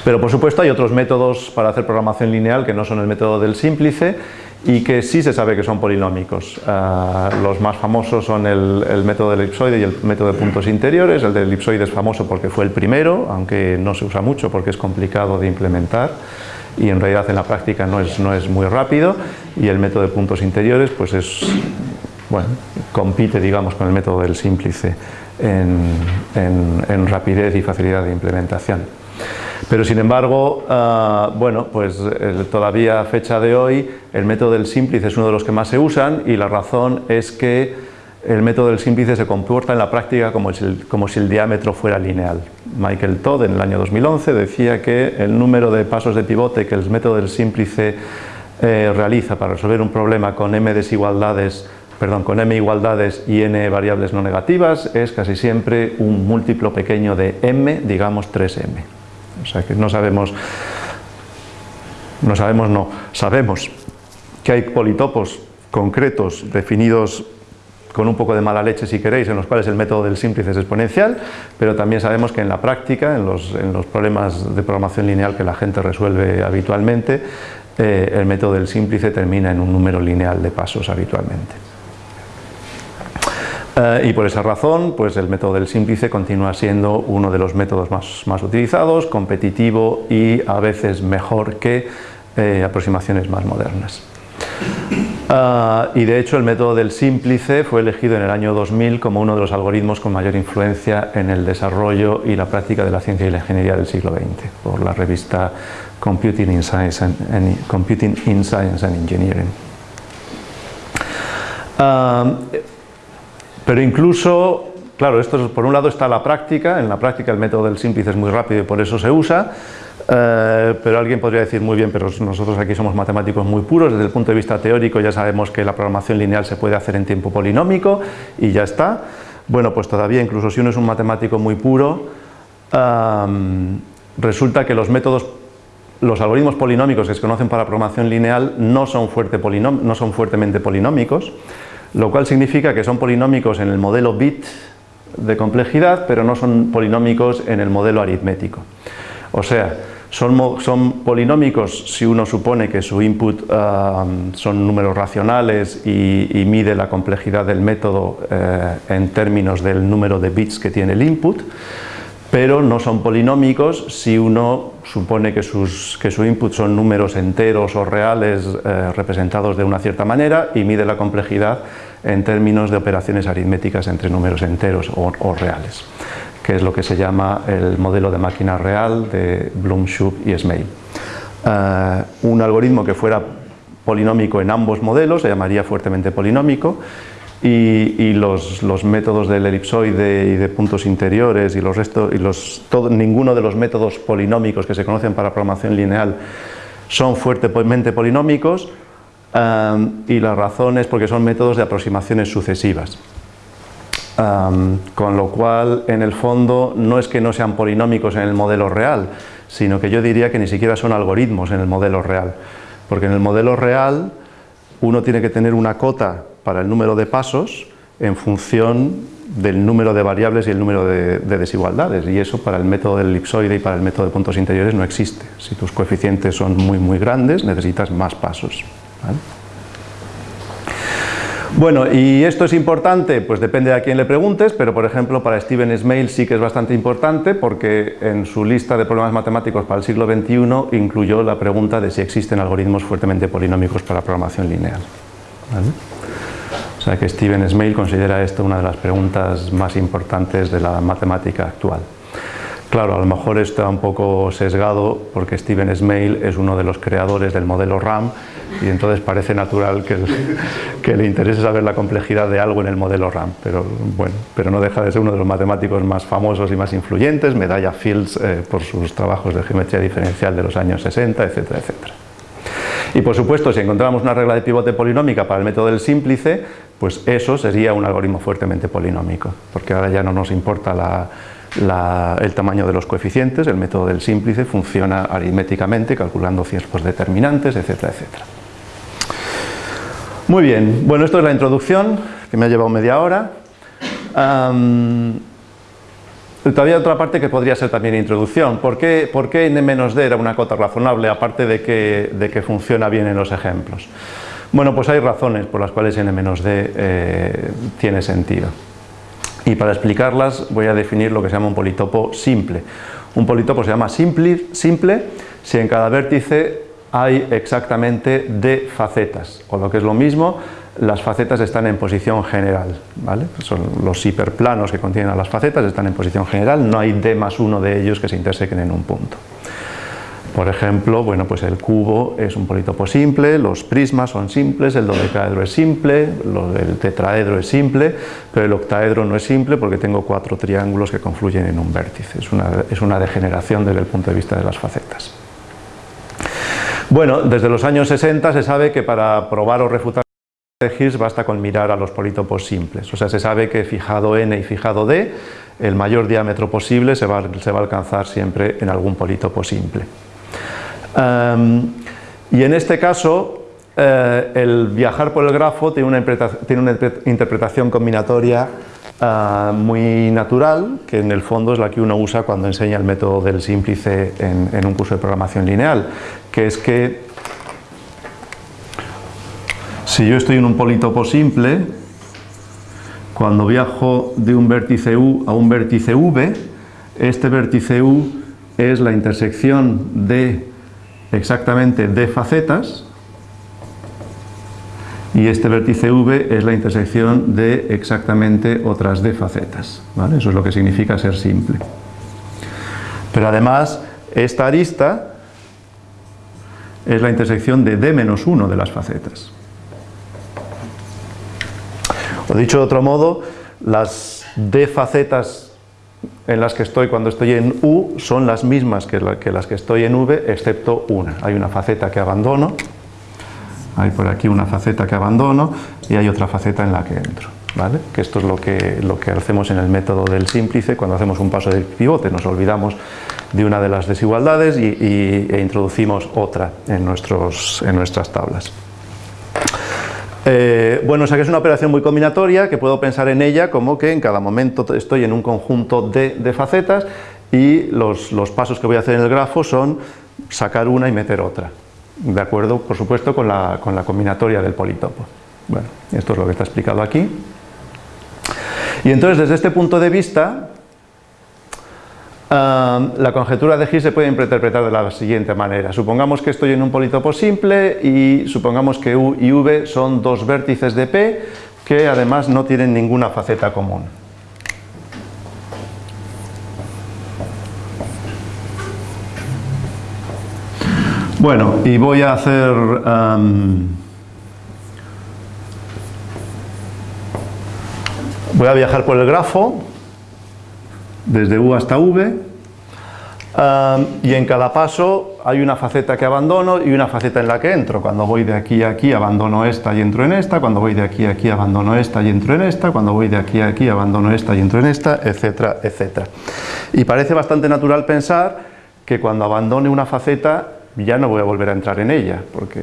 Pero por supuesto hay otros métodos para hacer programación lineal que no son el método del símplice y que sí se sabe que son polinómicos. Ah, los más famosos son el, el, método del elipsoide y el método de puntos interiores. El del elipsoide es famoso porque fue el primero, aunque no se usa mucho porque es complicado de implementar y en realidad en la práctica no es, no es muy rápido y el método de puntos interiores pues es, bueno, compite digamos con el método del símplice en, rapidez y facilidad de implementación. Pero sin embargo, ah, bueno, pues eh, todavía a fecha de hoy el método del símplice es uno de los que más se usan y la razón es que el método del símplice se comporta en la práctica como si, el diámetro fuera lineal. Michael Todd en el año 2011 decía que el número de pasos de pivote que el método del símplice eh, realiza para resolver un problema con m desigualdades perdón, con m igualdades y n variables no negativas es casi siempre un múltiplo pequeño de m, digamos 3m. O sea que no sabemos, no sabemos, no, sabemos que hay politopos concretos definidos con un poco de mala leche si queréis, en los cuales el método del símplice es exponencial, pero también sabemos que en la práctica, en los, problemas de programación lineal que la gente resuelve habitualmente, eh, el método del símplice termina en un número lineal de pasos habitualmente. Eh, y por esa razón, pues el método del símplice continúa siendo uno de los métodos más, utilizados, competitivo y a veces mejor que eh, aproximaciones más modernas. Ah, y de hecho el método del símplice fue elegido en el año 2000 como uno de los algoritmos con mayor influencia en el desarrollo y la práctica de la ciencia y la ingeniería del siglo XX por la revista Computing in Science and, Engineering. Pero incluso Claro, esto por un lado está la práctica, en la práctica el método del símplice es muy rápido y por eso se usa, eh, pero alguien podría decir muy bien, pero nosotros aquí somos matemáticos muy puros, desde el punto de vista teórico ya sabemos que la programación lineal se puede hacer en tiempo polinómico y ya está. Bueno, pues todavía incluso si uno es un matemático muy puro, resulta que los métodos, los algoritmos polinómicos que se conocen para programación lineal no son, fuerte no son fuertemente polinómicos, lo cual significa que son polinómicos en el modelo bit de complejidad, pero no son polinómicos en el modelo aritmético. O sea, son, polinómicos si uno supone que su input um, son números racionales y, mide la complejidad del método eh, en términos del número de bits que tiene el input, pero no son polinómicos si uno supone que, sus, que su input son números enteros o reales eh, representados de una cierta manera y mide la complejidad en términos de operaciones aritméticas entre números enteros o, reales, que es lo que se llama el modelo de máquina real de Bloom, Shoup y Smail. Eh, un algoritmo que fuera polinómico en ambos modelos se llamaría fuertemente polinómico y, los, métodos del elipsoide y de puntos interiores y, los restos, y los, ninguno de los métodos polinómicos que se conocen para programación lineal son fuertemente polinómicos y la razón es porque son métodos de aproximaciones sucesivas. con lo cual, en el fondo, no es que no sean polinómicos en el modelo real, sino que yo diría que ni siquiera son algoritmos en el modelo real, porque en el modelo real uno tiene que tener una cota para el número de pasos en función del número de variables y el número de, desigualdades y eso para el método del elipsoide y para el método de puntos interiores no existe. Si tus coeficientes son muy muy grandes necesitas más pasos. Bueno, ¿y esto es importante? Pues depende de a quién le preguntes, pero por ejemplo para Steven Smail sí que es bastante importante porque en su lista de problemas matemáticos para el siglo XXI incluyó la pregunta de si existen algoritmos fuertemente polinómicos para programación lineal. O sea que Steven Smail considera esto una de las preguntas más importantes de la matemática actual. Claro, a lo mejor está un poco sesgado porque Steven Smail es uno de los creadores del modelo RAM y entonces parece natural que, que, le interese saber la complejidad de algo en el modelo RAM, pero bueno, pero no deja de ser uno de los matemáticos más famosos y más influyentes, medalla Fields eh, por sus trabajos de geometría diferencial de los años 60, etcétera, etcétera. Y por supuesto, si encontramos una regla de pivote polinómica para el método del símplice, pues eso sería un algoritmo fuertemente polinómico, porque ahora ya no nos importa el tamaño de los coeficientes, el método del símplice funciona aritméticamente, calculando ciertos determinantes, etcétera, etcétera. Muy bien, bueno, esto es la introducción, que me ha llevado media hora. Todavía otra parte que podría ser también introducción. ¿Por qué, por qué n-d era una cota razonable, aparte de que, de que, funciona bien en los ejemplos? Bueno, pues hay razones por las cuales n-d eh, tiene sentido. Y para explicarlas voy a definir lo que se llama un politopo simple. Un politopo se llama simple, si en cada vértice hay exactamente d facetas, o lo que es lo mismo, las facetas están en posición general, ¿vale? Son los hiperplanos que contienen las facetas están en posición general, no hay d más uno de ellos que se intersequen en un punto. Por ejemplo, bueno, pues el cubo es un politopo simple, los prismas son simples, el dodecaedro es simple, el tetraedro es simple, pero el octaedro no es simple porque tengo cuatro triángulos que confluyen en un vértice. Es una, degeneración desde el punto de vista de las facetas. Bueno, desde los años 60 se sabe que para probar o refutar de Hirsch basta con mirar a los polítopos simples, o sea, se sabe que fijado n y fijado d, el mayor diámetro posible se va a alcanzar siempre en algún polítopo simple. Y en este caso, eh, el viajar por el grafo tiene una, interpretación combinatoria ah, muy natural, que en el fondo es la que uno usa cuando enseña el método del símplice en, en un curso de programación lineal, que es que si yo estoy en un politopo simple, cuando viajo de un vértice U a un vértice V, este vértice U es la intersección de exactamente de facetas y este vértice V es la intersección de exactamente otras d facetas. Eso es lo que significa ser simple. Pero además, esta arista es la intersección de d menos 1 de las facetas. O dicho de otro modo, las D facetas en las que estoy cuando estoy en U son las mismas que, las que estoy en V, excepto una. Hay una faceta que abandono, hay por aquí una faceta que abandono y hay otra faceta en la que entro. ¿vale? Que esto es lo que, lo que hacemos en el método del símplice cuando hacemos un paso del pivote, nos olvidamos de una de las desigualdades y, e introducimos otra en, nuestros, en nuestras tablas. Eh, bueno, o sea que es una operación muy combinatoria que puedo pensar en ella como que en cada momento estoy en un conjunto de, facetas y los, pasos que voy a hacer en el grafo son sacar una y meter otra, de acuerdo, por supuesto, con la, con la combinatoria del politopo. Bueno, esto es lo que está explicado aquí. Y entonces, desde este punto de vista, la conjetura de Higgs se puede interpretar de la siguiente manera. Supongamos que estoy en un politopo simple y supongamos que U y V son dos vértices de P que además no tienen ninguna faceta común. Bueno, y voy a hacer... voy a viajar por el grafo desde U hasta V, y en cada paso hay una faceta que abandono y una faceta en la que entro. Cuando voy de aquí a aquí abandono esta y entro en esta, cuando voy de aquí a aquí abandono esta y entro en esta, cuando voy de aquí a aquí abandono esta y entro en esta, etcétera, etcétera. Y parece bastante natural pensar que cuando abandone una faceta ya no voy a volver a entrar en ella, porque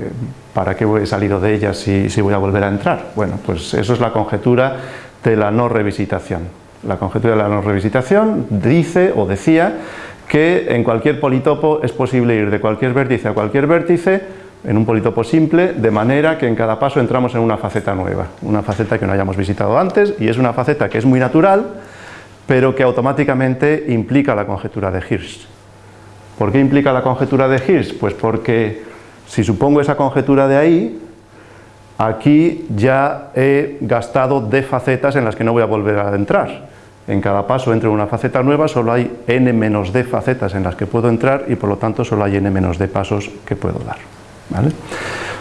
¿para qué voy salido de ella si, si voy a volver a entrar? Bueno, pues eso es la conjetura de la no revisitación. La conjetura de la no revisitación dice o decía que en cualquier politopo es posible ir de cualquier vértice a cualquier vértice en un politopo simple, de manera que en cada paso entramos en una faceta nueva, una faceta que no hayamos visitado antes y es una faceta que es muy natural, pero que automáticamente implica la conjetura de Hirsch. ¿Por qué implica la conjetura de Hirsch? Pues porque si supongo esa conjetura de ahí, aquí ya he gastado de facetas en las que no voy a volver a entrar. En cada paso entro en una faceta nueva, solo hay n-d facetas en las que puedo entrar y por lo tanto solo hay n-d pasos que puedo dar.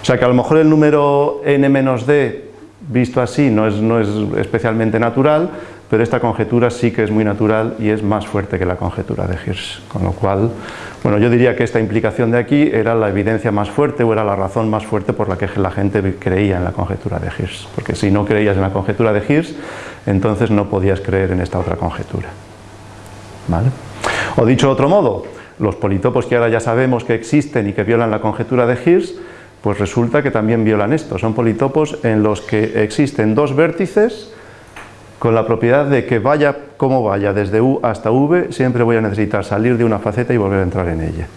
O sea que a lo mejor el número n-d visto así no es, no es especialmente natural, pero esta conjetura sí que es muy natural y es más fuerte que la conjetura de Hirsch, con lo cual, bueno, yo diría que esta implicación de aquí era la evidencia más fuerte o era la razón más fuerte por la que la gente creía en la conjetura de Hirsch, porque si no creías en la conjetura de Hirsch, entonces no podías creer en esta otra conjetura. ¿Vale? O dicho de otro modo, los politopos que ahora ya sabemos que existen y que violan la conjetura de Hirsch, pues resulta que también violan esto. Son politopos en los que existen dos vértices con la propiedad de que vaya como vaya, desde U hasta V, siempre voy a necesitar salir de una faceta y volver a entrar en ella.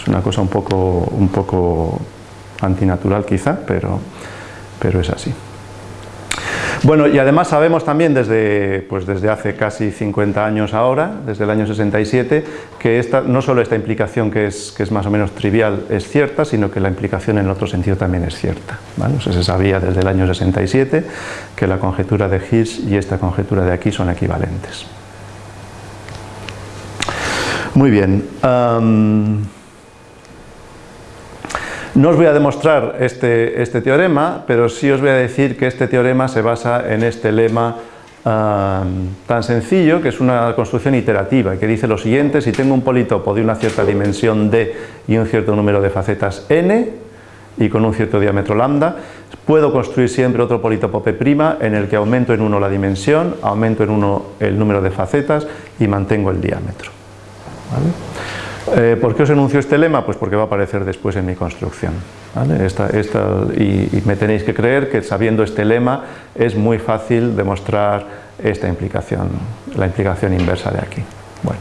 Es una cosa un poco, un poco antinatural quizá, pero, pero es así. Bueno, y además sabemos también desde, pues desde hace casi 50 años ahora, desde el año 67, que esta, no solo esta implicación que es, que es más o menos trivial es cierta, sino que la implicación en otro sentido también es cierta. se sabía desde el año 67 que la conjetura de Higgs y esta conjetura de aquí son equivalentes. Muy bien. No os voy a demostrar este, este, teorema, pero sí os voy a decir que este teorema se basa en este lema tan sencillo, que es una construcción iterativa, que dice lo siguiente, si tengo un politopo de una cierta dimensión d y un cierto número de facetas n, y con un cierto diámetro lambda, puedo construir siempre otro politopo P' en el que aumento en 1 la dimensión, aumento en 1 el número de facetas y mantengo el diámetro. Eh, ¿Por qué os enuncio este lema? Pues porque va a aparecer después en mi construcción. y, me tenéis que creer que sabiendo este lema es muy fácil demostrar esta implicación, la implicación inversa de aquí. Bueno.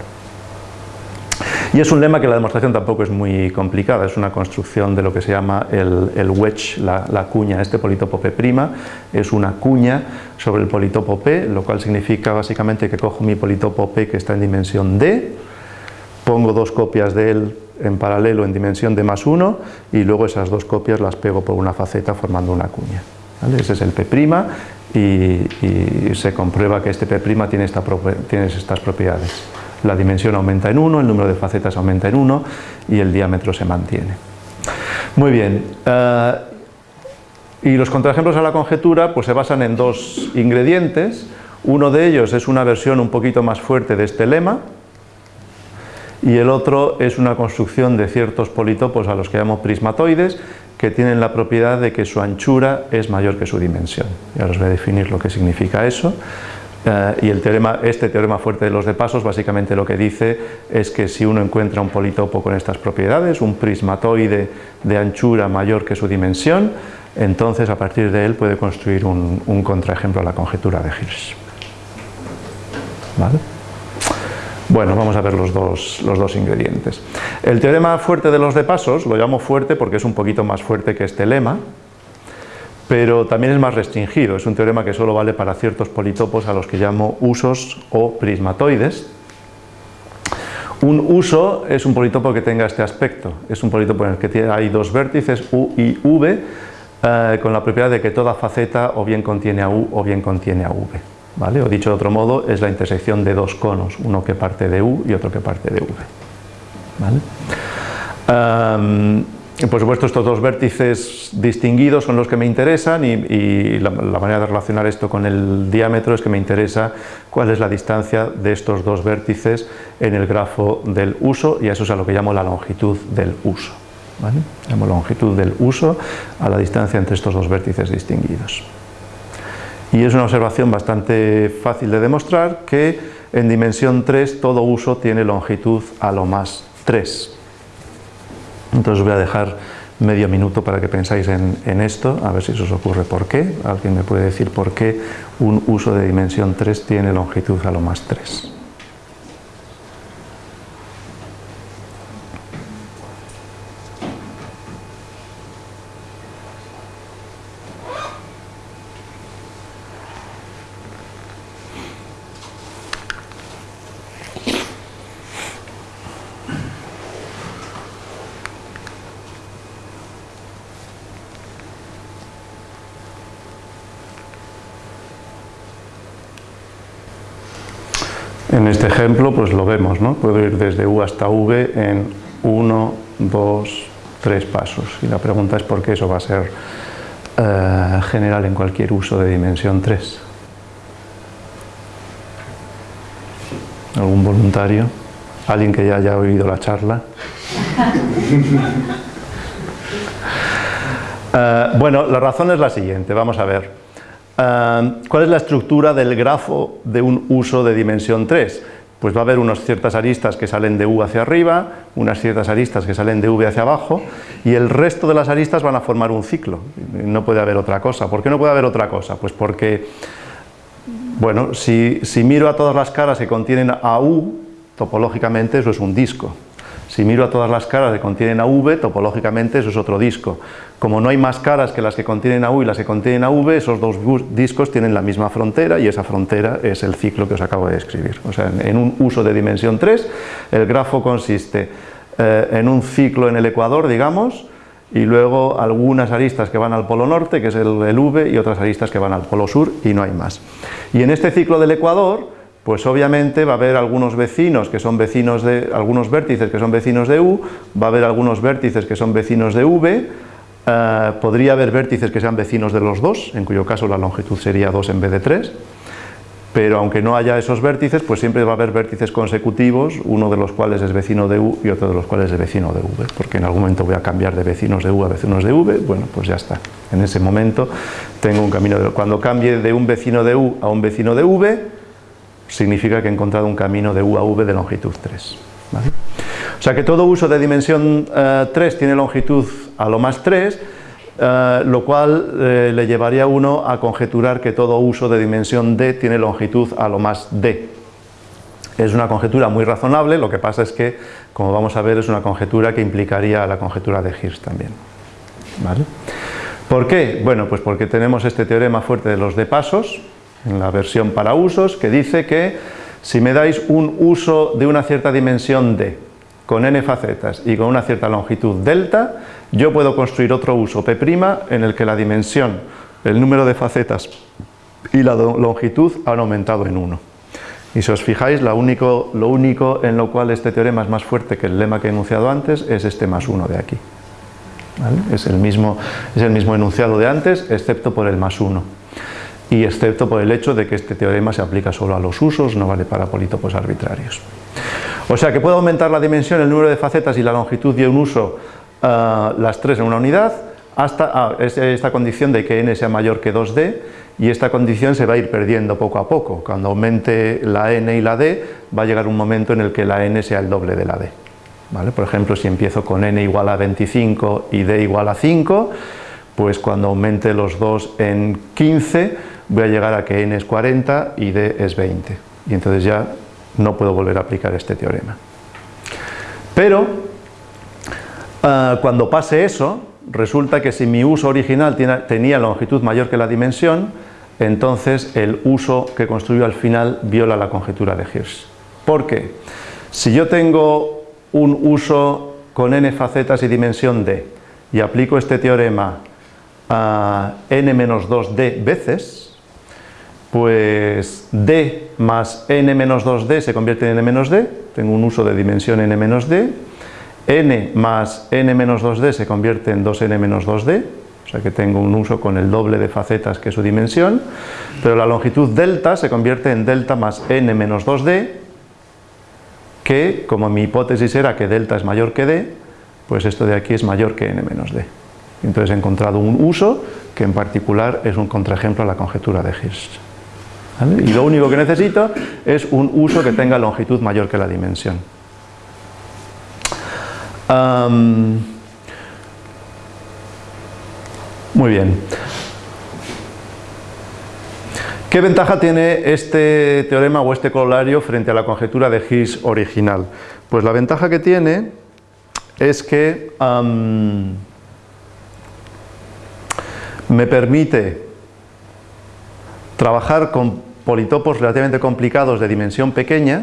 Y es un lema que la demostración tampoco es muy complicada, es una construcción de lo que se llama el, wedge, la, la, cuña. Este politopo P' es una cuña sobre el politopo P, lo cual significa básicamente que cojo mi politopo P que está en dimensión D, pongo dos copias de él en paralelo en dimensión de más 1 y luego esas dos copias las pego por una faceta formando una cuña. Ese es el P' y, se comprueba que este P' tiene, tiene estas propiedades. La dimensión aumenta en 1, el número de facetas aumenta en 1 y el diámetro se mantiene. Muy bien, eh, y los contraejemplos a la conjetura pues se basan en dos ingredientes. Uno de ellos es una versión un poquito más fuerte de este lema, y el otro es una construcción de ciertos politopos a los que llamo prismatoides que tienen la propiedad de que su anchura es mayor que su dimensión. Ya os voy a definir lo que significa eso. Eh, y el teorema, este teorema fuerte de los de pasos básicamente lo que dice es que si uno encuentra un politopo con estas propiedades, un prismatoide de anchura mayor que su dimensión, entonces a partir de él puede construir un, contraejemplo a la conjetura de Hirsch. Bueno, vamos a ver los dos, los dos ingredientes. El teorema fuerte de los de pasos, lo llamo fuerte porque es un poquito más fuerte que este lema, pero también es más restringido, es un teorema que solo vale para ciertos politopos a los que llamo usos o prismatoides. Un uso es un politopo que tenga este aspecto, es un politopo en el que hay dos vértices U y V, eh, con la propiedad de que toda faceta o bien contiene a U o bien contiene a V. ¿vale? O dicho de otro modo, es la intersección de dos conos, uno que parte de U y otro que parte de V. por supuesto, estos dos vértices distinguidos son los que me interesan y, la, manera de relacionar esto con el diámetro es que me interesa cuál es la distancia de estos dos vértices en el grafo del uso y eso es a lo que llamo la longitud del uso. ¿vale? Llamo longitud del uso a la distancia entre estos dos vértices distinguidos. Y es una observación bastante fácil de demostrar que en dimensión 3 todo uso tiene longitud a lo más 3. Entonces voy a dejar medio minuto para que pensáis en, en, esto, a ver si se os ocurre por qué. ¿Alguien me puede decir por qué un uso de dimensión 3 tiene longitud a lo más 3? En este ejemplo pues lo vemos, ¿no? puedo ir desde U hasta V en 1, 2, 3 pasos y la pregunta es por qué eso va a ser eh, general en cualquier uso de dimensión 3. ¿Algún voluntario? ¿Alguien que ya haya oído la charla? Eh, bueno, la razón es la siguiente, vamos a ver. ¿Cuál es la estructura del grafo de un uso de dimensión 3? Pues va a haber unas ciertas aristas que salen de U hacia arriba, unas ciertas aristas que salen de V hacia abajo y el resto de las aristas van a formar un ciclo. No puede haber otra cosa. ¿Por qué no puede haber otra cosa? Pues porque, bueno, si, si miro a todas las caras que contienen a U, topológicamente eso es un disco. Si miro a todas las caras que contienen a V, topológicamente eso es otro disco. Como no hay más caras que las que contienen a U y las que contienen a V, esos dos discos tienen la misma frontera y esa frontera es el ciclo que os acabo de describir. O sea, en un uso de dimensión 3, el grafo consiste eh, en un ciclo en el ecuador, digamos, y luego algunas aristas que van al polo norte, que es el, el V, y otras aristas que van al polo sur, y no hay más. Y en este ciclo del ecuador, pues obviamente va a haber algunos vecinos que son vecinos de, algunos vértices que son vecinos de U, va a haber algunos vértices que son vecinos de V, eh, podría haber vértices que sean vecinos de los dos, en cuyo caso la longitud sería 2 en vez de 3, pero aunque no haya esos vértices, pues siempre va a haber vértices consecutivos, uno de los cuales es vecino de U y otro de los cuales es vecino de V, porque en algún momento voy a cambiar de vecinos de U a vecinos de V, bueno, pues ya está. En ese momento tengo un camino de... Cuando cambie de un vecino de U a un vecino de V, significa que he encontrado un camino de U a V de longitud 3. O sea que todo uso de dimensión 3 eh, tiene longitud a lo más 3, eh, lo cual eh, le llevaría a uno a conjeturar que todo uso de dimensión D tiene longitud a lo más D. Es una conjetura muy razonable, lo que pasa es que, como vamos a ver, es una conjetura que implicaría la conjetura de Hirsch también. ¿Por qué? Bueno, pues porque tenemos este teorema fuerte de los D pasos, en la versión para usos, que dice que si me dais un uso de una cierta dimensión D, con n facetas y con una cierta longitud delta, yo puedo construir otro uso P' en el que la dimensión, el número de facetas y la longitud han aumentado en 1. Y si os fijáis, lo único, en lo cual este teorema es más fuerte que el lema que he enunciado antes es este más 1 de aquí. Es, el mismo, es el mismo enunciado de antes, excepto por el más 1 y excepto por el hecho de que este teorema se aplica solo a los usos, no vale para polítopos arbitrarios. O sea que puedo aumentar la dimensión, el número de facetas y la longitud de un uso, eh, las tres en una unidad, hasta ah, esta condición de que n sea mayor que 2d, y esta condición se va a ir perdiendo poco a poco. Cuando aumente la n y la d, va a llegar un momento en el que la n sea el doble de la d. ¿Vale? Por ejemplo, si empiezo con n igual a 25 y d igual a 5, pues cuando aumente los dos en 15 voy a llegar a que n es 40 y d es 20 y entonces ya no puedo volver a aplicar este teorema. Pero ah, cuando pase eso, resulta que si mi uso original tenía longitud mayor que la dimensión, entonces el uso que construyo al final viola la conjetura de Hirsch. ¿Por qué? Si yo tengo un uso con n facetas y dimensión d y aplico este teorema a n-2d veces, pues d más n-2d se convierte en n-d, tengo un uso de dimensión n-d, n más n-2d se convierte en 2n-2d, o sea que tengo un uso con el doble de facetas que su dimensión, pero la longitud delta se convierte en delta más n-2d, que como mi hipótesis era que delta es mayor que d, pues esto de aquí es mayor que n-d. Entonces he encontrado un uso que en particular es un contraejemplo a la conjetura de Hirsch. Y lo único que necesito es un uso que tenga longitud mayor que la dimensión. muy bien. ¿Qué ventaja tiene este teorema o este corolario frente a la conjetura de Hirsch original? Pues la ventaja que tiene es que me permite trabajar con politopos relativamente complicados de dimensión pequeña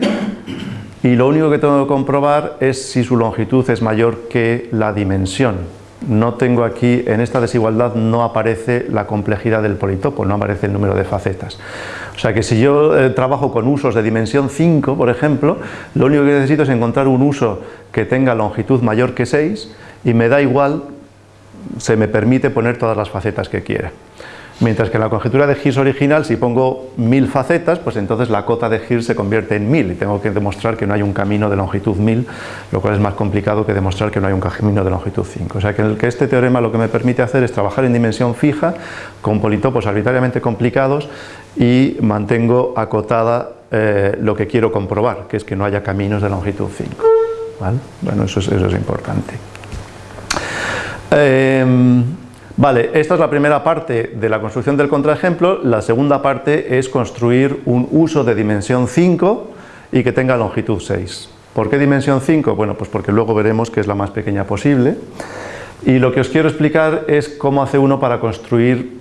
y lo único que tengo que comprobar es si su longitud es mayor que la dimensión. No tengo aquí, en esta desigualdad no aparece la complejidad del politopo, no aparece el número de facetas. O sea que si yo eh, trabajo con usos de dimensión 5, por ejemplo, lo único que necesito es encontrar un uso que tenga longitud mayor que 6 y me da igual se me permite poner todas las facetas que quiera. Mientras que en la conjetura de Hirsch original, si pongo mil facetas, pues entonces la cota de Hirsch se convierte en mil y tengo que demostrar que no hay un camino de longitud mil, lo cual es más complicado que demostrar que no hay un camino de longitud 5. O sea que, que este teorema lo que me permite hacer es trabajar en dimensión fija, con politopos arbitrariamente complicados y mantengo acotada eh, lo que quiero comprobar, que es que no haya caminos de longitud 5. Bueno, eso eso es importante. Em, vale, esta es la primera parte de la construcción del contraejemplo, la segunda parte es construir un uso de dimensión 5 y que tenga longitud 6. ¿Por qué dimensión 5? Bueno, pues porque luego veremos que es la más pequeña posible. Y lo que os quiero explicar es cómo hace uno para construir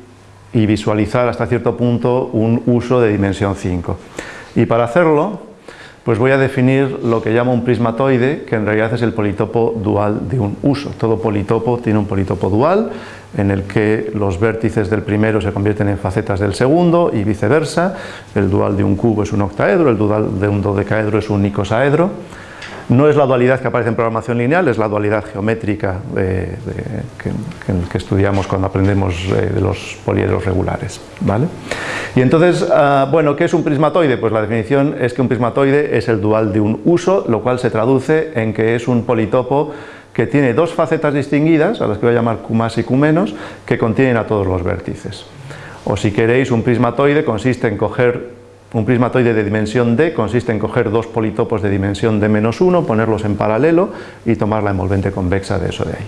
y visualizar hasta cierto punto un uso de dimensión 5. Y para hacerlo, pues voy a definir lo que llamo un prismatoide, que en realidad es el politopo dual de un uso. Todo politopo tiene un politopo dual, en el que los vértices del primero se convierten en facetas del segundo y viceversa. El dual de un cubo es un octaedro, el dual de un dodecaedro es un icosaedro. No es la dualidad que aparece en programación lineal, es la dualidad geométrica que, estudiamos cuando aprendemos eh, de los poliedros regulares. ¿vale? Y entonces, ah, bueno, ¿qué es un prismatoide? Pues la definición es que un prismatoide es el dual de un uso, lo cual se traduce en que es un politopo que tiene dos facetas distinguidas, a las que voy a llamar Q más y Q menos, que contienen a todos los vértices. O si queréis, un prismatoide consiste en coger un prismatoide de dimensión D consiste en coger dos politopos de dimensión D menos 1, ponerlos en paralelo y tomar la envolvente convexa de eso de ahí.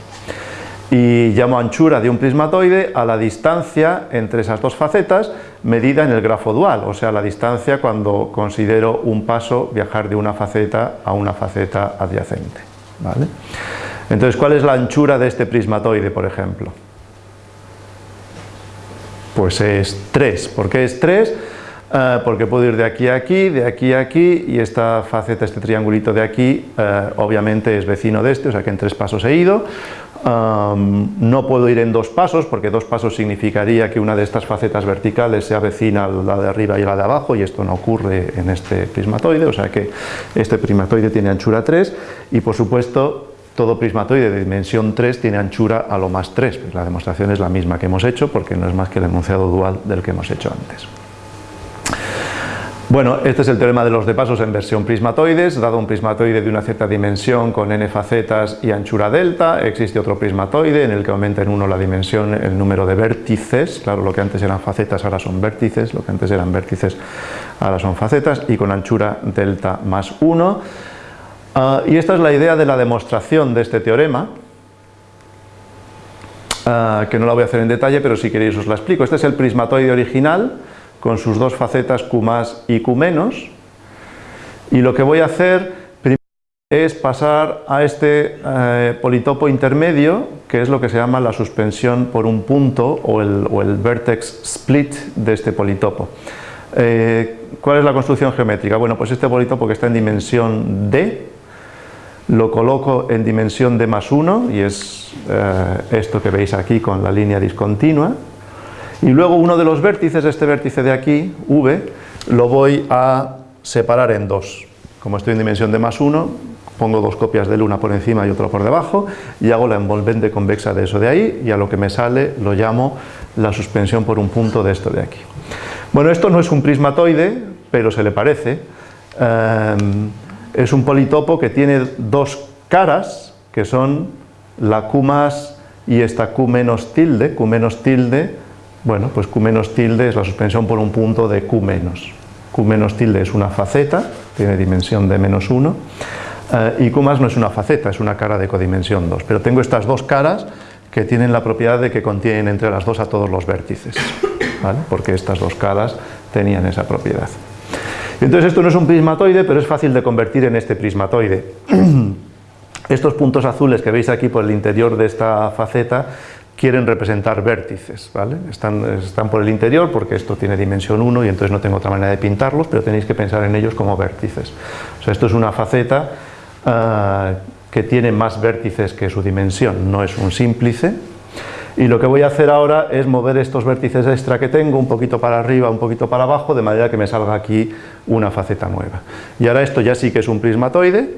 Y llamo anchura de un prismatoide a la distancia entre esas dos facetas medida en el grafo dual, o sea, la distancia cuando considero un paso viajar de una faceta a una faceta adyacente. ¿vale? Entonces, ¿cuál es la anchura de este prismatoide, por ejemplo? Pues es 3. ¿Por qué es 3? Eh, porque puedo ir de aquí a aquí, de aquí a aquí, y esta faceta, este triangulito de aquí, eh, obviamente es vecino de este, o sea que en tres pasos he ido. no puedo ir en dos pasos, porque dos pasos significaría que una de estas facetas verticales sea vecina a la de arriba y la de abajo, y esto no ocurre en este prismatoide, o sea que este prismatoide tiene anchura 3, y por supuesto todo prismatoide de dimensión 3 tiene anchura a lo más 3, pues la demostración es la misma que hemos hecho, porque no es más que el enunciado dual del que hemos hecho antes. Bueno, este es el teorema de los de pasos en versión prismatoides, dado un prismatoide de una cierta dimensión con n facetas y anchura delta, existe otro prismatoide en el que aumenta en uno la dimensión, el número de vértices, claro, lo que antes eran facetas ahora son vértices, lo que antes eran vértices ahora son facetas, y con anchura delta más 1. Ah, y esta es la idea de la demostración de este teorema, ah, que no la voy a hacer en detalle, pero si queréis os la explico. Este es el prismatoide original, con sus dos facetas Q más y Q menos, y lo que voy a hacer es pasar a este eh, politopo intermedio, que es lo que se llama la suspensión por un punto o el, vertex split de este politopo. Eh, ¿Cuál es la construcción geométrica? Bueno, pues este politopo que está en dimensión D, lo coloco en dimensión D más 1, y es eh, esto que veis aquí con la línea discontinua, y luego uno de los vértices, este vértice de aquí, V, lo voy a separar en dos. Como estoy en dimensión D más 1, pongo dos copias de una por encima y otra por debajo y hago la envolvente convexa de eso de ahí y a lo que me sale lo llamo la suspensión por un punto de esto de aquí. Bueno, esto no es un prismatoide, pero se le parece. Em, es un politopo que tiene dos caras, que son la Q más y esta Q menos tilde, Q menos tilde, bueno, pues Q menos tilde es la suspensión por un punto de Q menos. Q menos tilde es una faceta, tiene dimensión de menos 1, eh, y Q no es una faceta, es una cara de codimensión 2, pero tengo estas dos caras que tienen la propiedad de que contienen entre las dos a todos los vértices, porque estas dos caras tenían esa propiedad. Entonces esto no es un prismatoide, pero es fácil de convertir en este prismatoide. Estos puntos azules que veis aquí por el interior de esta faceta quieren representar vértices, ¿vale? Están, están, por el interior porque esto tiene dimensión 1 y entonces no tengo otra manera de pintarlos, pero tenéis que pensar en ellos como vértices. O sea, esto es una faceta Ah, que tiene más vértices que su dimensión, no es un símplice. Y lo que voy a hacer ahora es mover estos vértices extra que tengo un poquito para arriba, un poquito para abajo, de manera que me salga aquí una faceta nueva. Y ahora esto ya sí que es un prismatoide,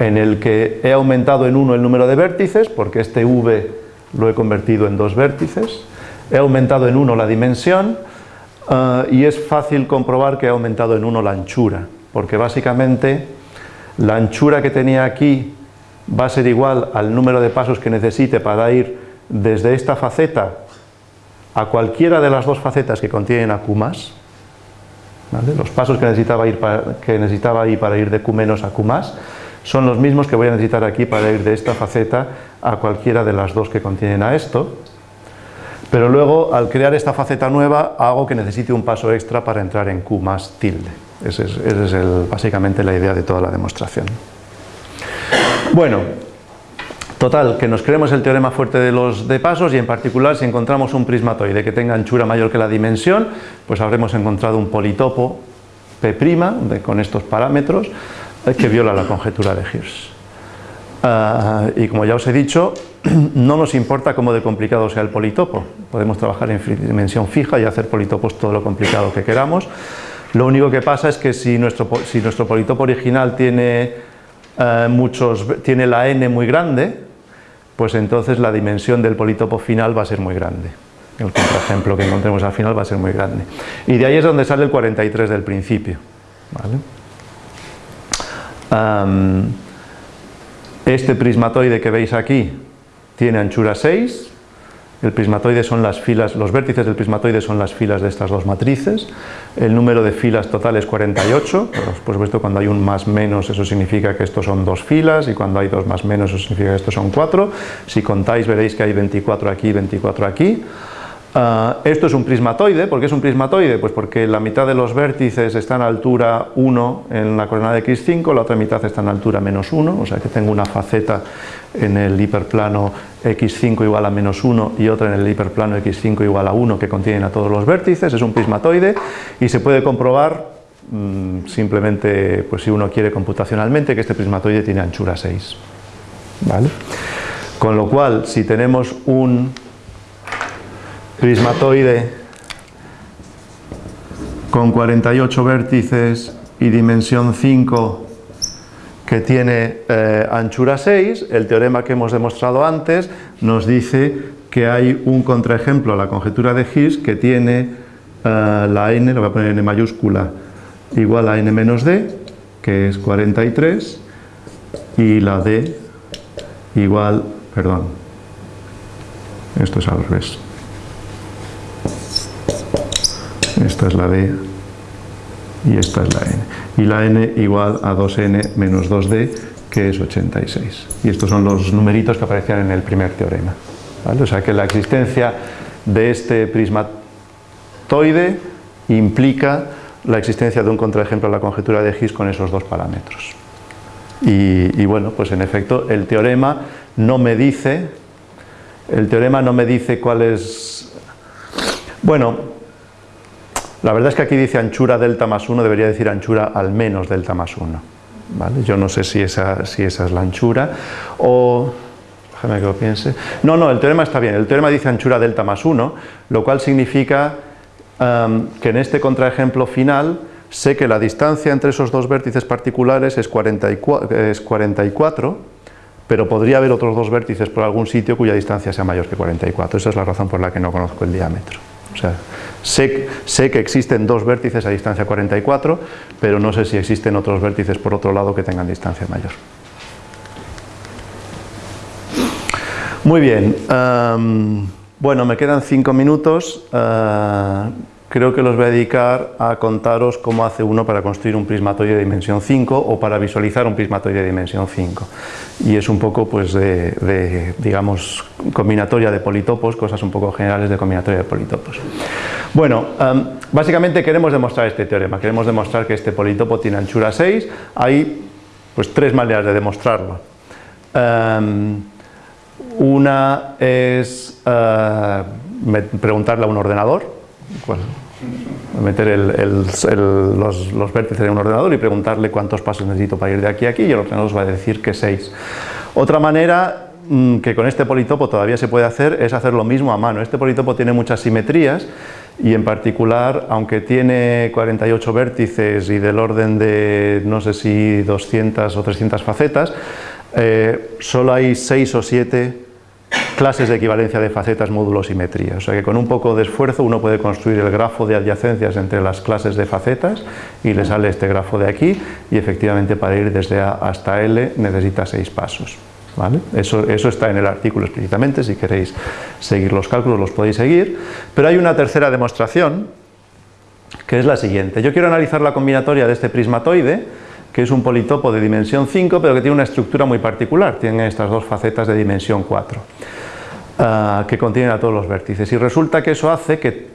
en el que he aumentado en uno el número de vértices, porque este V lo he convertido en dos vértices, he aumentado en uno la dimensión, ah, y es fácil comprobar que he aumentado en uno la anchura, porque básicamente la anchura que tenía aquí va a ser igual al número de pasos que necesite para ir desde esta faceta a cualquiera de las dos facetas que contienen a Q+. Los pasos que necesitaba, ir para, que necesitaba ahí para ir de Q- a Q+, son los mismos que voy a necesitar aquí para ir de esta faceta a cualquiera de las dos que contienen a esto. Pero luego, al crear esta faceta nueva, hago que necesite un paso extra para entrar en Q tilde. Esa es, básicamente la idea de toda la demostración. Bueno, total, que nos creemos el teorema fuerte de los de pasos y en particular si encontramos un prismatoide que tenga anchura mayor que la dimensión, pues habremos encontrado un politopo P' con estos parámetros eh, que viola la conjetura de Hirsch. Ah, y como ya os he dicho, no nos importa cómo de complicado sea el politopo, podemos trabajar en dimensión fija y hacer politopos todo lo complicado que queramos, lo único que pasa es que si nuestro, si nuestro politopo original tiene, eh, muchos, tiene la n muy grande, pues entonces la dimensión del politopo final va a ser muy grande. El contraejemplo que encontremos al final va a ser muy grande. Y de ahí es donde sale el 43 del principio. este prismatoide que veis aquí tiene anchura 6, el prismatoide son las filas, los vértices del prismatoide son las filas de estas dos matrices. El número de filas total es 48. Por supuesto, cuando hay un más menos, eso significa que estos son dos filas, y cuando hay dos más menos, eso significa que estos son cuatro. Si contáis, veréis que hay 24 aquí y 24 aquí. Ah, esto es un prismatoide, ¿por qué es un prismatoide? Pues porque la mitad de los vértices están a altura 1 en la coordenada de x5, la otra mitad está en altura menos 1, o sea que tengo una faceta en el hiperplano x5 igual a menos 1 y otra en el hiperplano x5 igual a 1 que contienen a todos los vértices, es un prismatoide y se puede comprobar mm, simplemente, pues si uno quiere computacionalmente, que este prismatoide tiene anchura 6. ¿vale? Con lo cual, si tenemos un prismatoide con 48 vértices y dimensión 5 que tiene eh, anchura 6, el teorema que hemos demostrado antes nos dice que hay un contraejemplo a la conjetura de Higgs que tiene eh, la n, lo voy a poner en mayúscula, igual a n menos d, que es 43, y la d igual, perdón, esto es al revés, esta es la D y esta es la N. Y la N igual a 2N menos 2D, que es 86. Y estos son los numeritos que aparecían en el primer teorema. O sea que la existencia de este prismatoide implica la existencia de un contraejemplo a la conjetura de Higgs con esos dos parámetros. Y, y, bueno, pues en efecto el teorema no me dice, el teorema no me dice cuál es, bueno, la verdad es que aquí dice anchura delta más 1, debería decir anchura al menos delta más 1. ¿vale? Yo no sé si esa, si esa es la anchura o... Déjame que lo piense. No, no, el teorema está bien. El teorema dice anchura delta más 1, lo cual significa um, que en este contraejemplo final sé que la distancia entre esos dos vértices particulares es 44, es 44, pero podría haber otros dos vértices por algún sitio cuya distancia sea mayor que 44. Esa es la razón por la que no conozco el diámetro. O sea, sé, sé, que existen dos vértices a distancia 44, pero no sé si existen otros vértices por otro lado que tengan distancia mayor. Muy bien, um, bueno, me quedan cinco minutos. Uh, creo que los voy a dedicar a contaros cómo hace uno para construir un prismatoide de dimensión 5 o para visualizar un prismatoide de dimensión 5 y es un poco pues de, digamos combinatoria de politopos, cosas un poco generales de combinatoria de politopos. Bueno, um, básicamente queremos demostrar este teorema, queremos demostrar que este politopo tiene anchura 6 hay pues tres maneras de demostrarlo. Um, una es uh, preguntarle a un ordenador meter los, vértices en un ordenador y preguntarle cuántos pasos necesito para ir de aquí a aquí y el ordenador os va a decir que 6. Otra manera mmm, que con este politopo todavía se puede hacer es hacer lo mismo a mano. Este politopo tiene muchas simetrías y en particular, aunque tiene 48 vértices y del orden de no sé si 200 o 300 facetas, eh, solo hay 6 o 7 clases de equivalencia de facetas, módulos, simetría. O sea que con un poco de esfuerzo uno puede construir el grafo de adyacencias entre las clases de facetas y le sale este grafo de aquí y efectivamente para ir desde A hasta L necesita seis pasos. ¿Vale? Eso, eso está en el artículo explícitamente, si queréis seguir los cálculos los podéis seguir, pero hay una tercera demostración que es la siguiente. Yo quiero analizar la combinatoria de este prismatoide que es un politopo de dimensión 5, pero que tiene una estructura muy particular, tiene estas dos facetas de dimensión 4, uh, ah, que contienen a todos los vértices. Y resulta que eso hace que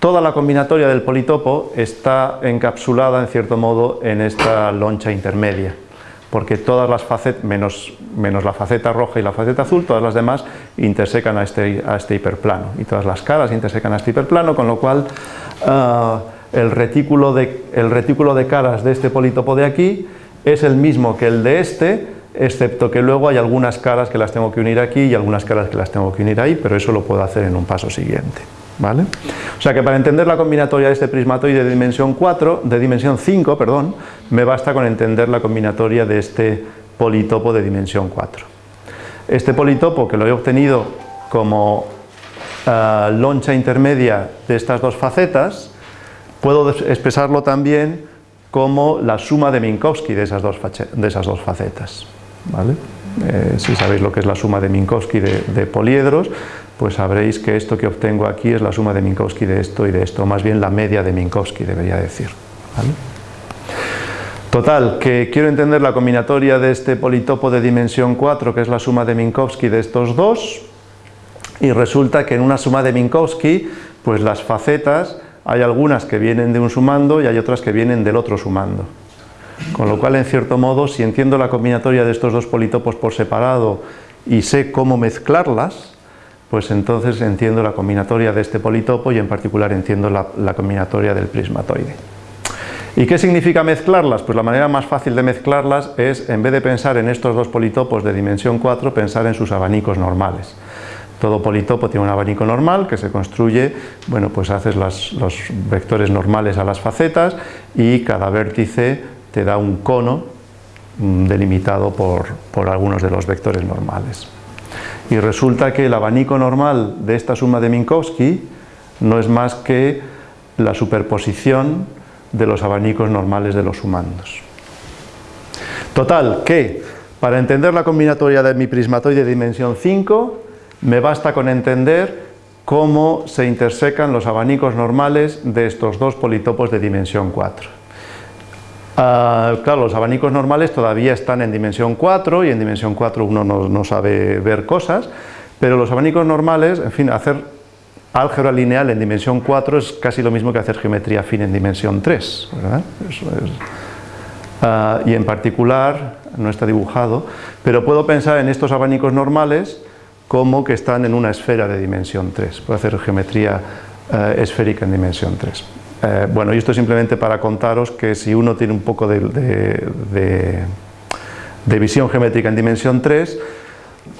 toda la combinatoria del politopo está encapsulada, en cierto modo, en esta loncha intermedia, porque todas las facetas, menos, menos la faceta roja y la faceta azul, todas las demás intersecan a este, a este hiperplano, y todas las caras intersecan a este hiperplano, con lo cual... Uh, el retículo, de, el retículo de caras de este politopo de aquí es el mismo que el de este, excepto que luego hay algunas caras que las tengo que unir aquí y algunas caras que las tengo que unir ahí, pero eso lo puedo hacer en un paso siguiente. ¿Vale? O sea que para entender la combinatoria de este prismatoide de dimensión 4, de dimensión 5, perdón, me basta con entender la combinatoria de este politopo de dimensión 4. Este politopo que lo he obtenido como uh, loncha intermedia de estas dos facetas, Puedo expresarlo también como la suma de Minkowski de esas dos, facetas. ¿vale? Eh, si sabéis lo que es la suma de Minkowski de, poliedros, pues sabréis que esto que obtengo aquí es la suma de Minkowski de esto y de esto, más bien la media de Minkowski debería decir. Total, que quiero entender la combinatoria de este politopo de dimensión 4, que es la suma de Minkowski de estos dos, y resulta que en una suma de Minkowski, pues las facetas hay algunas que vienen de un sumando y hay otras que vienen del otro sumando. Con lo cual, en cierto modo, si entiendo la combinatoria de estos dos politopos por separado y sé cómo mezclarlas, pues entonces entiendo la combinatoria de este politopo y en particular entiendo la, combinatoria del prismatoide. ¿Y qué significa mezclarlas? Pues la manera más fácil de mezclarlas es, en vez de pensar en estos dos politopos de dimensión 4, pensar en sus abanicos normales. Todo politopo tiene un abanico normal que se construye, bueno, pues haces los vectores normales a las facetas y cada vértice te da un cono mm, delimitado por, por algunos de los vectores normales. Y resulta que el abanico normal de esta suma de Minkowski no es más que la superposición de los abanicos normales de los sumandos. Total, que para entender la combinatoria de mi prismatoide de dimensión 5 me basta con entender cómo se intersecan los abanicos normales de estos dos politopos de dimensión 4. Ah, claro, los abanicos normales todavía están en dimensión 4 y en dimensión 4 uno no, sabe ver cosas, Pero los abanicos normales, en fin, hacer álgebra lineal en dimensión 4 es casi lo mismo que hacer geometría fina en dimensión 3, ¿verdad? Eso es. Ah, y en particular, no está dibujado, pero puedo pensar en estos abanicos normales como que están en una esfera de dimensión 3. Puedo hacer geometría eh, esférica en dimensión 3. Eh, bueno, y esto simplemente para contaros que si uno tiene un poco de, visión geométrica en dimensión 3,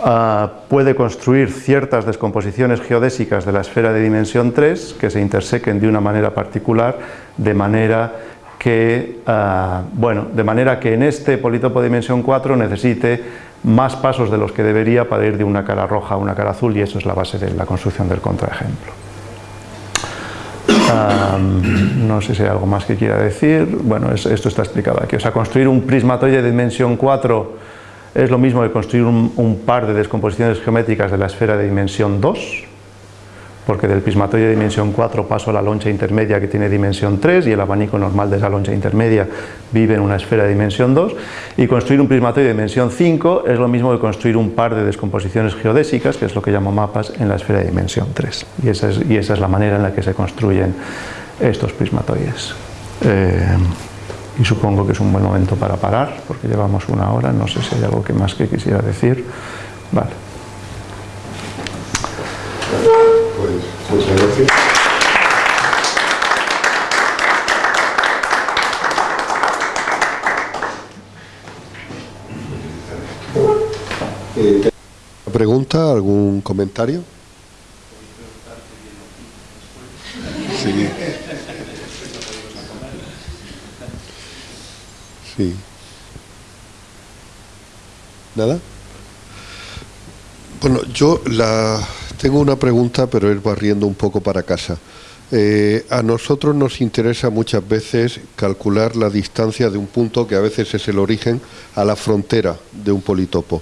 ah, puede construir ciertas descomposiciones geodésicas de la esfera de dimensión 3 que se intersequen de una manera particular, de manera que, ah, bueno, de manera que en este politopo de dimensión 4 necesite más pasos de los que debería para ir de una cara roja a una cara azul y eso es la base de la construcción del contraejemplo. no sé si hay algo más que quiera decir, bueno, esto está explicado aquí, o sea, construir un prismatoide de dimensión 4 es lo mismo que construir un, un par de descomposiciones geométricas de la esfera de dimensión 2, porque del prismatoide de dimensión 4 paso a la loncha intermedia que tiene dimensión 3 y el abanico normal de esa loncha intermedia vive en una esfera de dimensión 2 y construir un prismatoide de dimensión 5 es lo mismo que construir un par de descomposiciones geodésicas, que es lo que llamo mapas, en la esfera de dimensión 3 y esa es, y esa es la manera en la que se construyen estos prismatoides. Eh, y supongo que es un buen momento para parar, porque llevamos una hora, no sé si hay algo que más que quisiera decir. Vale. Muchas gracias. Eh, ¿Pregunta? ¿Algún comentario? Sí. Sí. ¿Nada? Bueno, yo la tengo una pregunta, pero es barriendo un poco para casa. Eh, a nosotros nos interesa muchas veces calcular la distancia de un punto que a veces es el origen a la frontera de un politopo.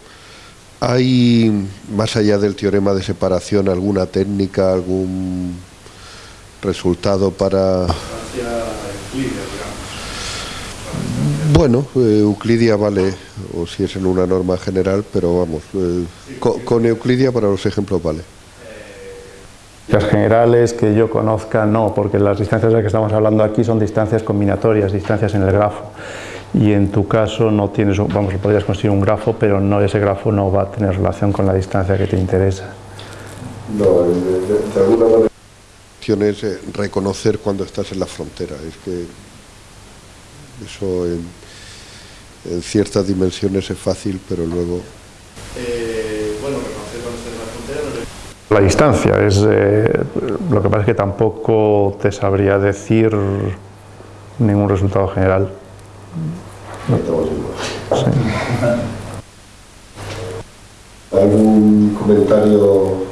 ¿Hay, más allá del teorema de separación, alguna técnica, algún resultado para...? Bueno, eh, Euclidia vale, o si es en una norma general, pero vamos, eh, con Euclidia para los ejemplos vale. Las generales que yo conozca no, porque las distancias de las que estamos hablando aquí son distancias combinatorias, distancias en el grafo. Y en tu caso no tienes, vamos, podrías construir un grafo, pero no ese grafo no va a tener relación con la distancia que te interesa. No, de, alguna manera es eh, reconocer cuando estás en la frontera. Es que eso en, en ciertas dimensiones es fácil, pero luego... Eh, la distancia. Es, eh, lo que pasa es que tampoco te sabría decir ningún resultado general. ¿Algún comentario?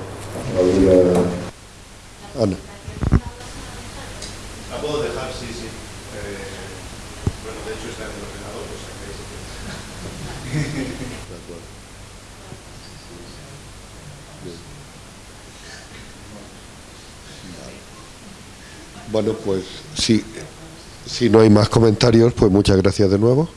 ¿Alguna... Ana. La puedo dejar, sí, sí. Eh, bueno, de hecho está en el ordenador, o sea que... Bueno, pues si, si no hay más comentarios, pues muchas gracias de nuevo.